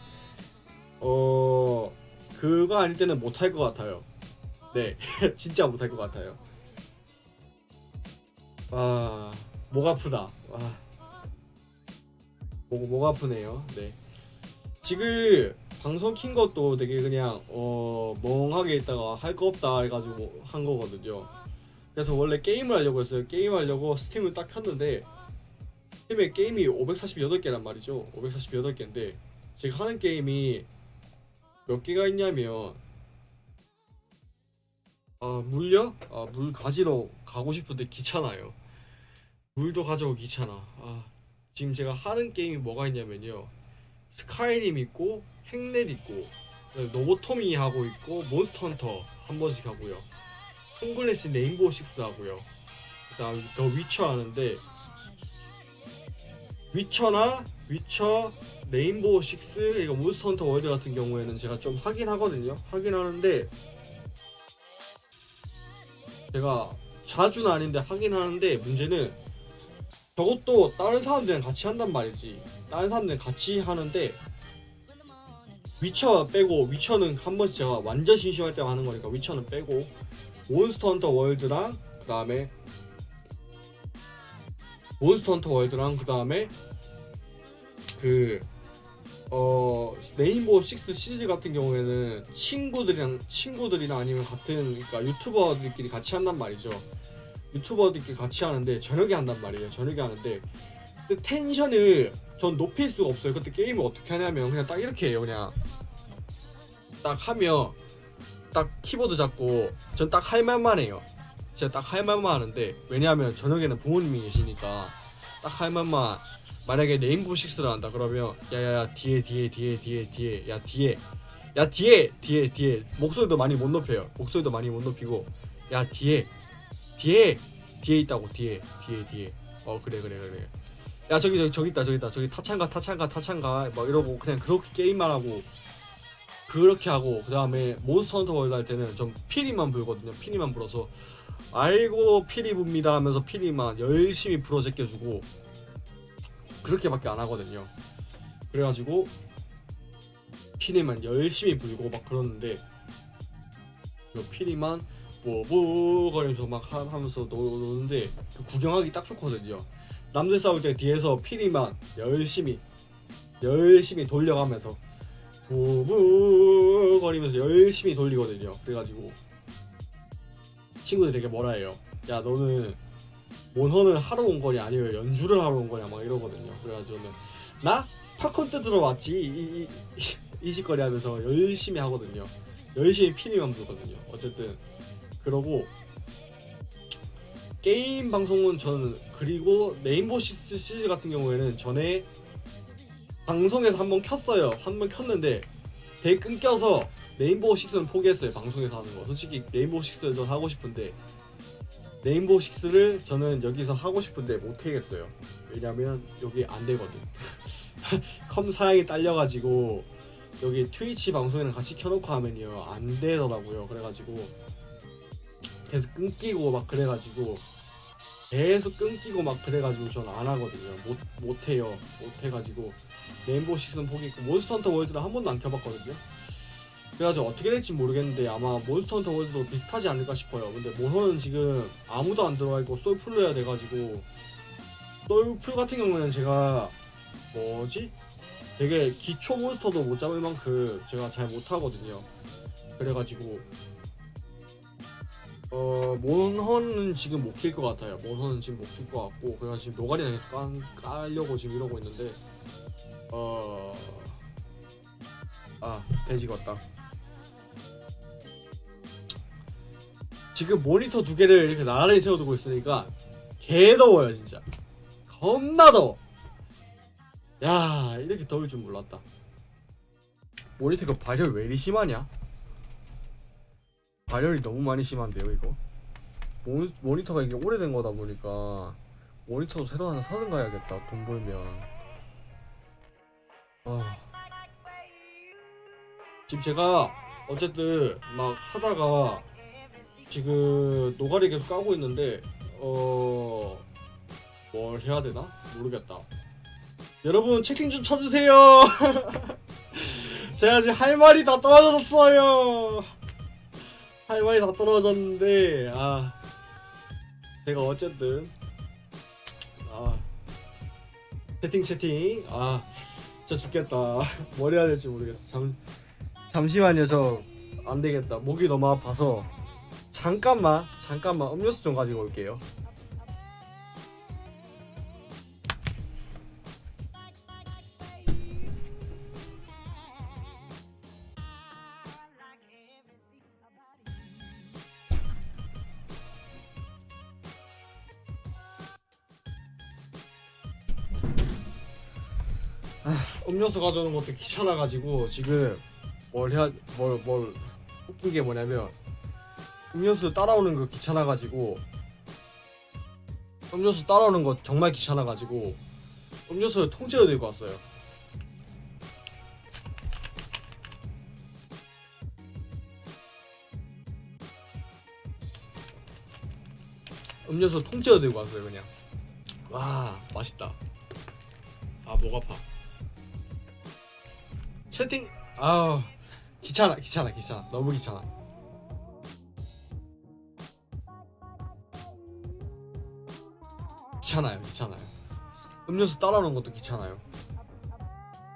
어 그거 아닐 때는 못할 것 같아요. 네. 진짜 못할 것 같아요 아 목 아프다 아, 목, 목 아프네요 네 지금 방송 킨 것도 되게 그냥 어 멍하게 있다가 할 거 없다 해가지고 한 거거든요. 그래서 원래 게임을 하려고 했어요. 게임 하려고 스팀을 딱 켰는데 스팀에 게임이 548개란 말이죠. 548개인데 제가 하는 게임이 몇 개가 있냐면 아 물요? 아물 가지러 가고 싶은데 귀찮아요. 물도 가져오고 귀찮아. 아 지금 제가 하는 게임이 뭐가 있냐면요. 스카이림 있고 핵넷 있고 로보토미 하고 있고 몬스터 헌터 한 번씩 하고요 톰 클랜시 레인보우 식스 하고요 그 다음 더 위쳐 하는데 위쳐나 위쳐 레인보우 식스 이거 몬스터 헌터 월드 같은 경우에는 제가 좀 하긴 하거든요 하긴 하는데 제가 자주는 아닌데 하긴 하는데 문제는 저것도 다른 사람들이랑 같이 한단 말이지 다른 사람들이랑 같이 하는데 위쳐 빼고 위쳐는 한 번씩 제가 완전 심심할 때 하는 거니까 위쳐는 빼고 몬스터 헌터 월드랑 그 다음에 몬스터 헌터 월드랑 그 다음에 그 어, 레인보우 식스 시즈 같은 경우에는 친구들이랑 친구들이나 아니면 같은 그러니까 유튜버들끼리 같이 한단 말이죠. 유튜버들끼리 같이 하는데 저녁에 한단 말이에요. 저녁에 하는데 그 텐션을 전 높일 수가 없어요. 그때 게임을 어떻게 하냐면 그냥 딱 이렇게 해요. 그냥 딱 하면 딱 키보드 잡고 전 딱 할 말만 해요. 진짜 딱 할 말만 하는데 왜냐하면 저녁에는 부모님이 계시니까 딱 할 말만 만약에 네임보 식스를 한다 그러면 야야야 뒤에 뒤에 뒤에 뒤에 뒤에 야 뒤에 야 뒤에 뒤에 뒤에 목소리도 많이 못 높여요. 목소리도 많이 못 높이고 야 뒤에 뒤에 뒤에 있다고 뒤에 뒤에 뒤에. 어 그래 그래 그래. 야 저기 저기 저기 있다 저기 있다. 저기 타창가 타창가 타창가. 막 이러고 그냥 그렇게 게임만 하고 그렇게 하고 그 다음에 몬스터 헌터 월드 할 때는 좀 피리만 불거든요. 피리만 불어서. 아이고 피리 붑니다 하면서 피리만 열심히 불어 제껴주고 그렇게밖에 안 하거든요. 그래가지고 피리만 열심히 불고 막 그러는데 그 피리만 뽀뽀 거리면서 막 하- 하면서 노는데 그 구경하기 딱 좋거든요 남들 싸울 때 뒤에서 피리만 열심히 열심히 돌려가면서 부부 거리면서 열심히 돌리거든요. 그래가지고 친구들이 되게 뭐라 해요. 야 너는 몬헌을 하러 온 거냐 아니면 연주를 하러 온 거냐 막 이러거든요. 그래가지고는 나 팝콘 뜯으러 왔지 이, 이, 이, 이 짓거리 하면서 열심히 하거든요. 열심히 피리만 불거든요. 어쨌든 그러고 게임 방송은 저는 그리고 레인보우 식스 시즈 같은 경우에는 전에 방송에서 한번 켰어요. 한번 켰는데 되게 끊겨서 레인보우 식스는 포기했어요. 방송에서 하는 거. 솔직히 레인보우 식스를 전 하고 싶은데 레인보우 식스를 저는 여기서 하고 싶은데 못 하겠어요. 왜냐면 여기 안 되거든. 컴 사양이 딸려가지고 여기 트위치 방송이랑 같이 켜놓고 하면요 안 되더라고요. 그래가지고 계속 끊기고 막 그래가지고 계속 끊기고 막 그래가지고 전 안 하거든요. 못 못해요. 못 해가지고 레인보우 식스는 포기했고 몬스터 헌터 월드는 한 번도 안 켜봤거든요. 그래가지고 어떻게 될지 모르겠는데 아마 몬스터 헌터 월드도 비슷하지 않을까 싶어요 근데 몬헌은 지금 아무도 안 들어와 있고 솔플로 해야 돼가지고 솔플 같은 경우에는 제가 뭐지? 되게 기초 몬스터도 못 잡을 만큼 제가 잘 못하거든요 그래가지고 어 몬헌은 지금 못 킬 것 같아요. 몬헌은 지금 못 킬 것 같고 그래서 지금 노가리나 깔, 깔려고 지금 이러고 있는데 어... 아 뒈질 것 같다. 지금 모니터 두 개를 이렇게 나란히 세워두고 있으니까 개 더워요 진짜. 겁나 더워. 야 이렇게 더울 줄 몰랐다. 모니터가 발열 왜 이리 심하냐 발열이 너무 많이 심한데요 이거? 모, 모니터가 이게 오래된 거다 보니까 모니터도 새로 하나 사든가 해야겠다 돈 벌면. 아. 지금 제가 어쨌든 막 하다가 지금 노가리 계속 까고 있는데 어... 뭘 해야 되나? 모르겠다. 여러분 채팅 좀 쳐주세요. 제가 지금 할 말이 다 떨어졌어요 할 말이 다 떨어졌는데 아 제가 어쨌든 아 채팅 채팅 아 진짜 죽겠다. 뭘 해야 될지 모르겠어. 잠 잠시만요. 저 안되겠다. 목이 너무 아파서 잠깐만 잠깐만 음료수 좀 가지고 올게요 음료수 가져오는 것도 귀찮아가지고 지금 뭘 해야 뭘 뭘 웃긴 게 뭐냐면 음료수 따라오는 거 귀찮아가지고 음료수 따라오는 거 정말 귀찮아가지고 음료수 통째로 들고 왔어요. 음료수 통째로 들고 왔어요 그냥. 와 맛있다. 아 목 아파. 채팅 아 귀찮아 귀찮아 귀찮아. 너무 귀찮아. 귀찮아요 귀찮아요. 음료수 따라오는 것도 귀찮아요.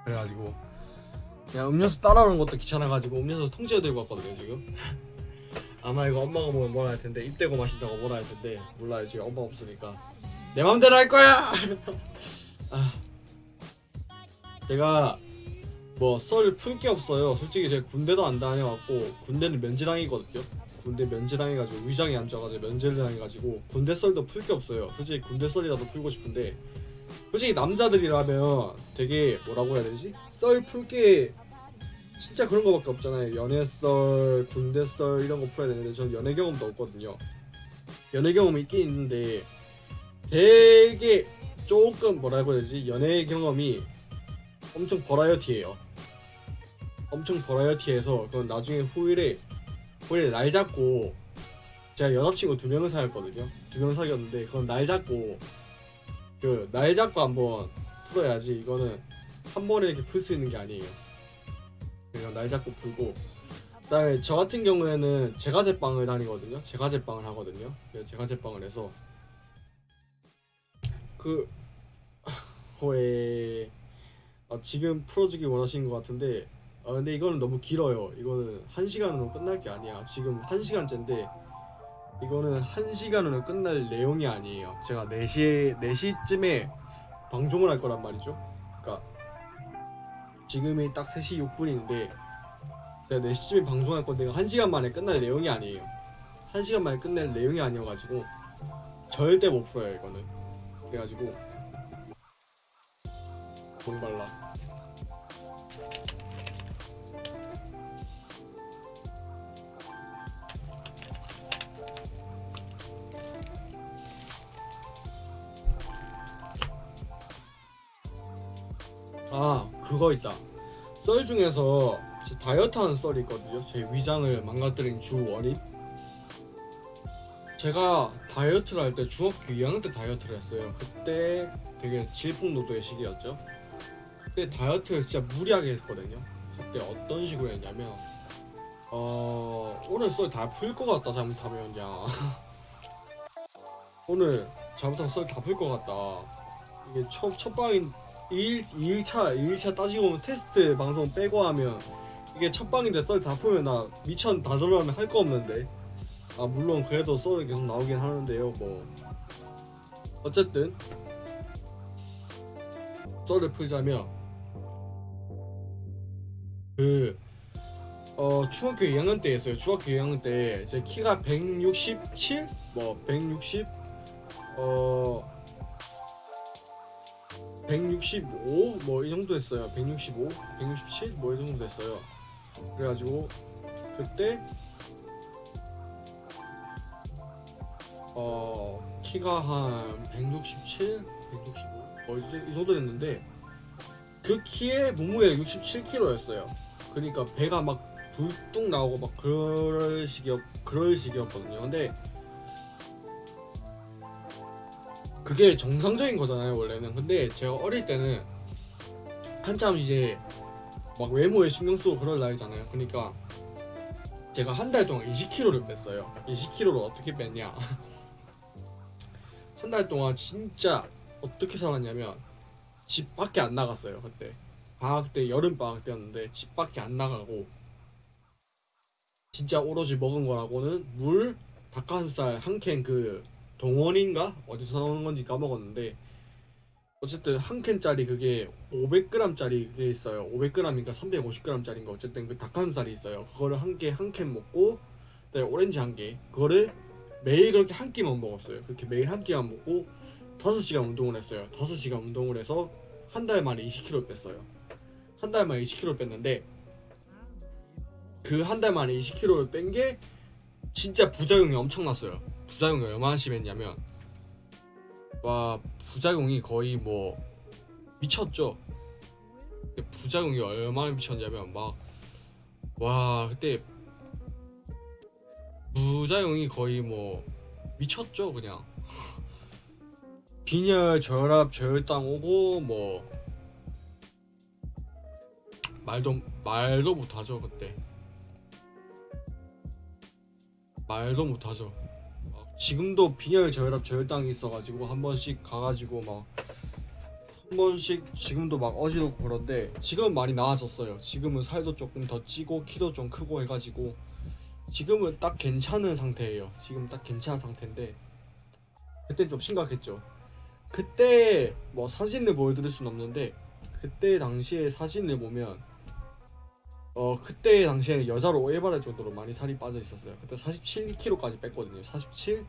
그래가지고. 그냥 음료수 따라오는 것도 귀찮아가지고 음료수 통째로 들고 왔거든요 지금. 아마 이거 엄마가 보면 뭐라 할 텐데 입 대고 마신다고 뭐라 할 텐데 몰라요. 지금 엄마 없으니까. 내 맘대로 할 거야! 아, 제가 뭐 썰 풀 게 없어요 솔직히 제가 군대도 안 다녀왔고 군대는 면제당이거든요 군대 면제당해가지고 위장이 안 좋아가지고 면제를 당해가지고 군대 썰도 풀 게 없어요. 솔직히 군대 썰이라도 풀고 싶은데 솔직히 남자들이라면 되게 뭐라고 해야 되지? 썰 풀 게 진짜 그런 거밖에 없잖아요. 연애 썰, 군대 썰 이런 거 풀어야 되는데 저는 연애 경험도 없거든요. 연애 경험이 있긴 있는데 되게 조금 뭐라고 해야 되지? 연애 경험이 엄청 버라이어티해요. 엄청 버라이어티해서 그건 나중에 후일에 원래 날 잡고 제가 여자친구 두 명을 사귀었거든요. 두 명을 사귀었는데 그건 날 잡고 그 날 잡고 한번 풀어야지 이거는 한 번에 이렇게 풀 수 있는 게 아니에요. 그냥 날 잡고 풀고 그다음에 저 같은 경우에는 제가 제빵을 다니거든요. 제가 제빵을 하거든요. 그래서 제가 제빵을 해서 그왜 아, 지금 풀어주기 원하시는 것 같은데 아 근데 이거는 너무 길어요. 이거는 한 시간으로 끝날 게 아니야. 지금 한 시간째인데 이거는 한 시간으로 끝날 내용이 아니에요. 제가 4시에 4시쯤에 방송을 할 거란 말이죠. 그러니까 지금이 딱 3시 6분인데 제가 4시쯤에 방송할 건데 한 시간 만에 끝날 내용이 아니에요. 한 시간 만에 끝낼 내용이 아니어가지고 절대 못 풀어요 이거는. 그래가지고 돈 발라. 아 그거 있다. 썰 중에서 제 다이어트 하는 썰이 있거든요. 제 위장을 망가뜨린 주 원인. 제가 다이어트를 할 때 중학교 2학년 때 다이어트를 했어요. 그때 되게 질풍노도의 시기였죠. 그때 다이어트를 진짜 무리하게 했거든요. 그때 어떤 식으로 했냐면 어 오늘 썰 다 풀 것 같다 잘못하면. 야. 오늘 잘못하면 썰 다 풀 것 같다. 이게 첫, 첫 방인 2일, 2일차 2일차 따지고 보면 테스트 방송 빼고 하면 이게 첫 방인데 썰 다 풀면 나 밑천 다 드러나면 할 거 없는데. 아 물론 그래도 썰이 계속 나오긴 하는데요 뭐. 어쨌든 썰을 풀자면 그 어, 중학교 2학년 때였어요. 중학교 2학년 때 제 키가 167, 뭐 160, 어 165, 뭐 이 정도 됐어요. 165, 167, 뭐 이 정도 됐어요. 그래가지고 그때 어 키가 한 167, 165, 뭐이 정도 됐는데 그 키에 몸무게가 67kg였어요. 그러니까 배가 막 불뚝 나오고 막 그럴 식이었 그럴 식이었거든요. 근데 그게 정상적인 거잖아요 원래는. 근데 제가 어릴 때는 한참 이제 막 외모에 신경 쓰고 그럴 나이잖아요. 그러니까 제가 한 달 동안 20kg를 뺐어요. 20kg를 어떻게 뺐냐? 한 달 동안 진짜 어떻게 살았냐면 집 밖에 안 나갔어요 그때. 방학 때 여름 방학 때였는데 집 밖에 안 나가고 진짜 오로지 먹은 거라고는 물, 닭가슴살 한 캔그 동원인가 어디서 나오는 건지 까먹었는데 어쨌든 한 캔짜리 그게 500g짜리 그게 있어요. 500g인가 350g짜리인가 어쨌든 그 닭가슴살이 있어요. 그거를 한 개 한 캔 먹고 그다음에 오렌지 한 개. 그거를 매일 그렇게 한 끼만 먹었어요. 그렇게 매일 한 끼만 먹고 5시간 운동을 했어요. 5시간 운동을 해서 한 달 만에 20kg 뺐어요. 한 달 만에 20kg 뺐는데 그 한 달 만에 20kg를 뺀 게 진짜 부작용이 엄청났어요. 부작용이 얼마나 심했냐면 와 부작용이 거의 뭐 미쳤죠. 부작용이 얼마나 미쳤냐면 막 와 그때 부작용이 거의 뭐 미쳤죠 그냥. 빈혈 저혈압 저혈당 오고 뭐 말도 말도 못하죠 그때. 말도 못하죠. 막 지금도 빈혈 저혈압 저혈당이 있어가지고 한 번씩 가가지고 막 한 번씩 지금도 막 어지럽고 그런데 지금 많이 나아졌어요. 지금은 살도 조금 더 찌고 키도 좀 크고 해가지고 지금은 딱 괜찮은 상태예요. 지금 딱 괜찮은 상태인데 그때 좀 심각했죠. 그때 뭐 사진을 보여드릴 순 없는데 그때 당시에 사진을 보면 어 그때 당시에는 여자로 오해받을 정도로 많이 살이 빠져 있었어요. 그때 47kg까지 뺐거든요. 47,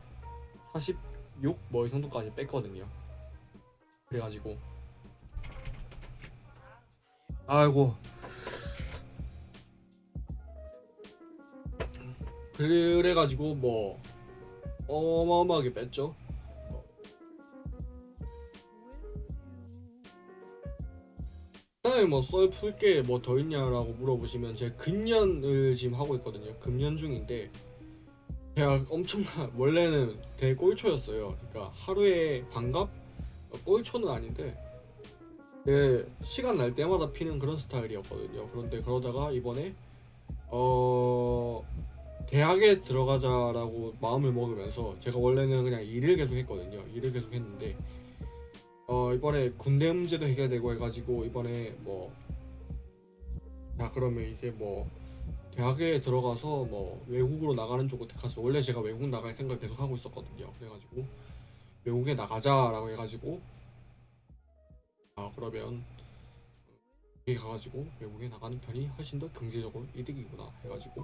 46 뭐 이 정도까지 뺐거든요. 그래가지고 아이고 그래가지고 뭐 어마어마하게 뺐죠. 그다음에 뭐썰 풀게 뭐 더 있냐라고 물어보시면 제가 금년을 지금 하고 있거든요. 금년 중인데 제가 엄청나 원래는 되게 꼴초였어요. 그러니까 하루에 반갑 꼴초는 아닌데 네, 시간 날 때마다 피는 그런 스타일이었거든요. 그런데 그러다가 이번에 어 대학에 들어가자라고 마음을 먹으면서 제가 원래는 그냥 일을 계속 했거든요. 일을 계속 했는데 어 이번에 군대 문제도 해결되고 해가지고 이번에 뭐 자 그러면 이제 뭐 대학에 들어가서 뭐 외국으로 나가는 쪽으로 택했어 원래 제가 외국 나갈 생각 계속 하고 있었거든요. 그래가지고 외국에 나가자라고 해가지고. 아 그러면 여기 가가지고 외국에 나가는 편이 훨씬 더 경제적으로 이득이구나 해가지고.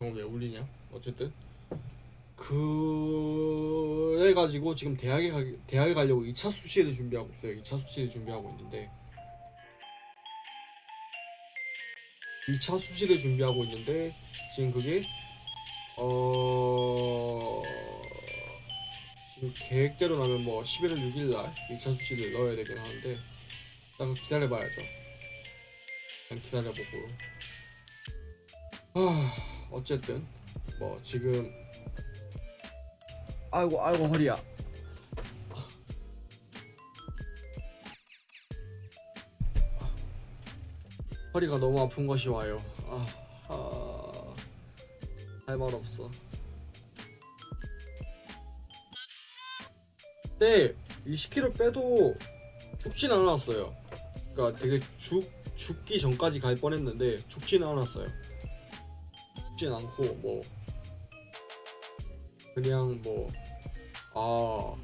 정왜 울리냐? 어쨌든 그래가지고 지금 대학에 가 대학에 가려고 2차 수시를 준비하고 있어요. 2차 수시를 준비하고 있는데 2차 수시를 준비하고 있는데 지금 그게 어 지금 계획대로라면 뭐 11월 6일 날 2차 수시를 넣어야 되긴 하는데 일단 기다려봐야죠. 일단 기다려보고 아 어쨌든 뭐 지금 아이고 아이고 허리야 허리가 너무 아픈 것이 와요 아, 아... 할말 없어. 이 10kg 빼도 죽진 않았어요. 그러니까 되게 죽 죽기 전까지 갈 뻔했는데 죽진 않았어요. 죽진 않고 뭐 그냥 뭐 아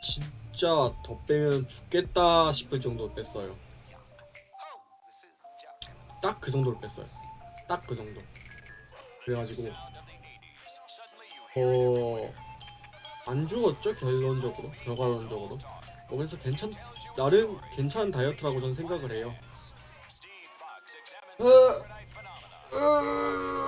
진짜 더 빼면 죽겠다 싶을 정도로 뺐어요. 딱 그 정도로 뺐어요. 딱 그 정도. 그래가지고 어. 안 죽었죠 결론적으로 결과론적으로 뭐 그래서 괜찮 나름 괜찮은 다이어트라고 저는 생각을 해요. 으, 으,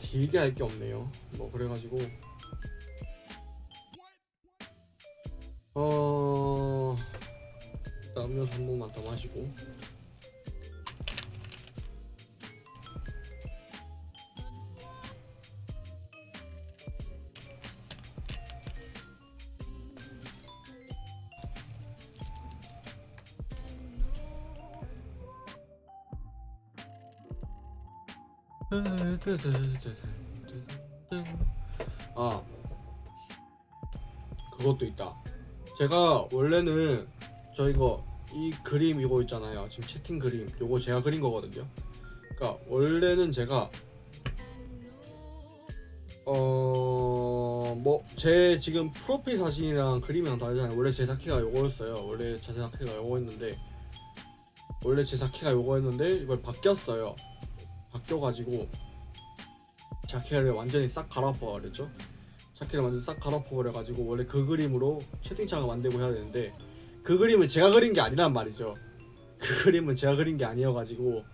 되게 할 게 없네요. 뭐 그래가지고 어 일단 음료수 한 모금만 더 마시고 제가 원래는 저 이거 이 그림 이거 있잖아요. 지금 채팅 그림 요거 제가 그린 거거든요. 그러니까 원래는 제가 어뭐 제 지금 프로필 사진이랑 그림이랑 다르잖아요. 원래 제 사키가 요거였어요. 원래 제 사키가 요거였는데 원래 제 사키가 요거였는데 이걸 바뀌었어요. 바뀌어가지고 자켓을 완전히 싹 갈아엎어 버렸죠. 자켓을 완전 싹 갈아엎어 버려가지고 원래 그 그림으로 채팅창을 만들고 해야 되는데 그 그림은 제가 그린 게 아니란 말이죠. 그 그림은 제가 그린 게 아니어가지고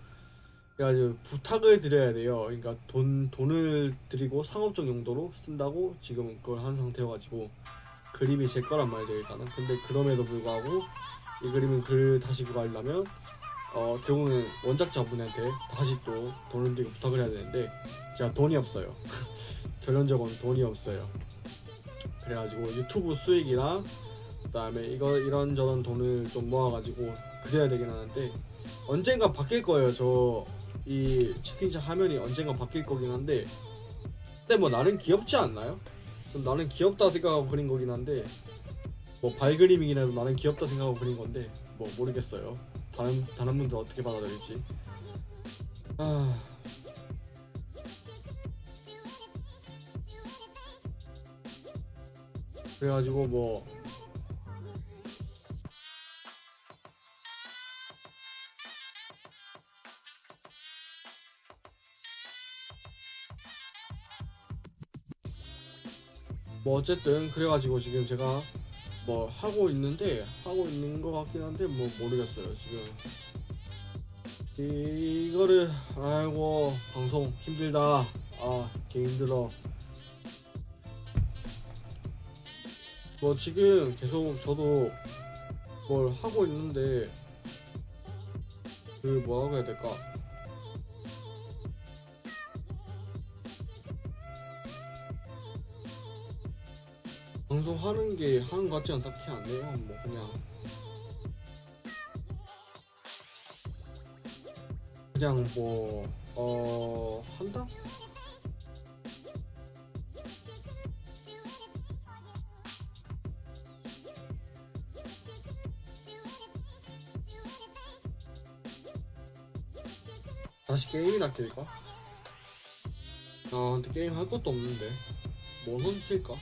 그래가지고 부탁을 드려야 돼요. 그러니까 돈 돈을 드리고 상업적 용도로 쓴다고 지금 그걸 한 상태여가지고 그림이 제 거란 말이죠 일단은. 근데 그럼에도 불구하고 이 그림은 글 다시 그거 하려면 어 결국은 원작자분한테 다시 또 돈을 들고 부탁을 해야 되는데 제가 돈이 없어요. 결론적으로는 돈이 없어요. 그래가지고 유튜브 수익이나 그다음에 이거 이런저런 돈을 좀 모아가지고 그래야 되긴 하는데 언젠가 바뀔 거예요. 저이 채팅창 화면이 언젠가 바뀔 거긴 한데 근데 뭐 나는 귀엽지 않나요? 좀 나는 귀엽다 생각하고 그린 거긴 한데 뭐 발그림이긴 해도 나는 귀엽다 생각하고 그린 건데 뭐 모르겠어요. 다른 다른 분들 어떻게 받아들일지. 아. 그래가지고 뭐 뭐 어쨌든 그래가지고 지금 제가 뭐 하고 있는데 하고 있는 것 같긴 한데 뭐 모르겠어요 지금. 이거를 아이고 방송 힘들다. 아 개 힘들어 뭐 지금 계속 저도 뭘 하고 있는데 그 뭐라고 해야 될까? 방송하는 게 하는 것 같지는 딱히 않네요. 뭐 그냥. 그냥 뭐 어 한다? 게임이나 킬까? 아 근데 게임 할 것도 없는데 뭐 선킬까?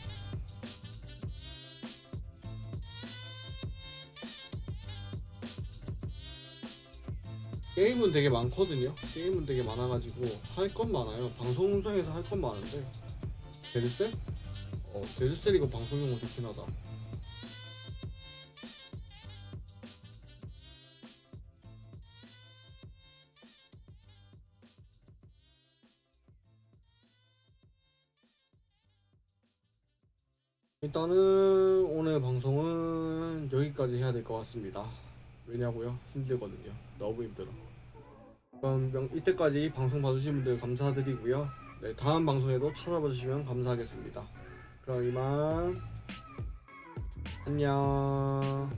게임은 되게 많거든요. 게임은 되게 많아가지고 할 건 많아요. 방송상에서 할 건 많은데 데드셀? 어 데드셀 이거 방송용으로 좋긴 하다. 일단은 오늘 방송은 여기까지 해야 될 것 같습니다. 왜냐고요? 힘들거든요. 너무 힘들어. 그럼 명- 이때까지 방송 봐주신 분들 감사드리고요. 네, 다음 방송에도 찾아봐 주시면 감사하겠습니다. 그럼 이만 안녕.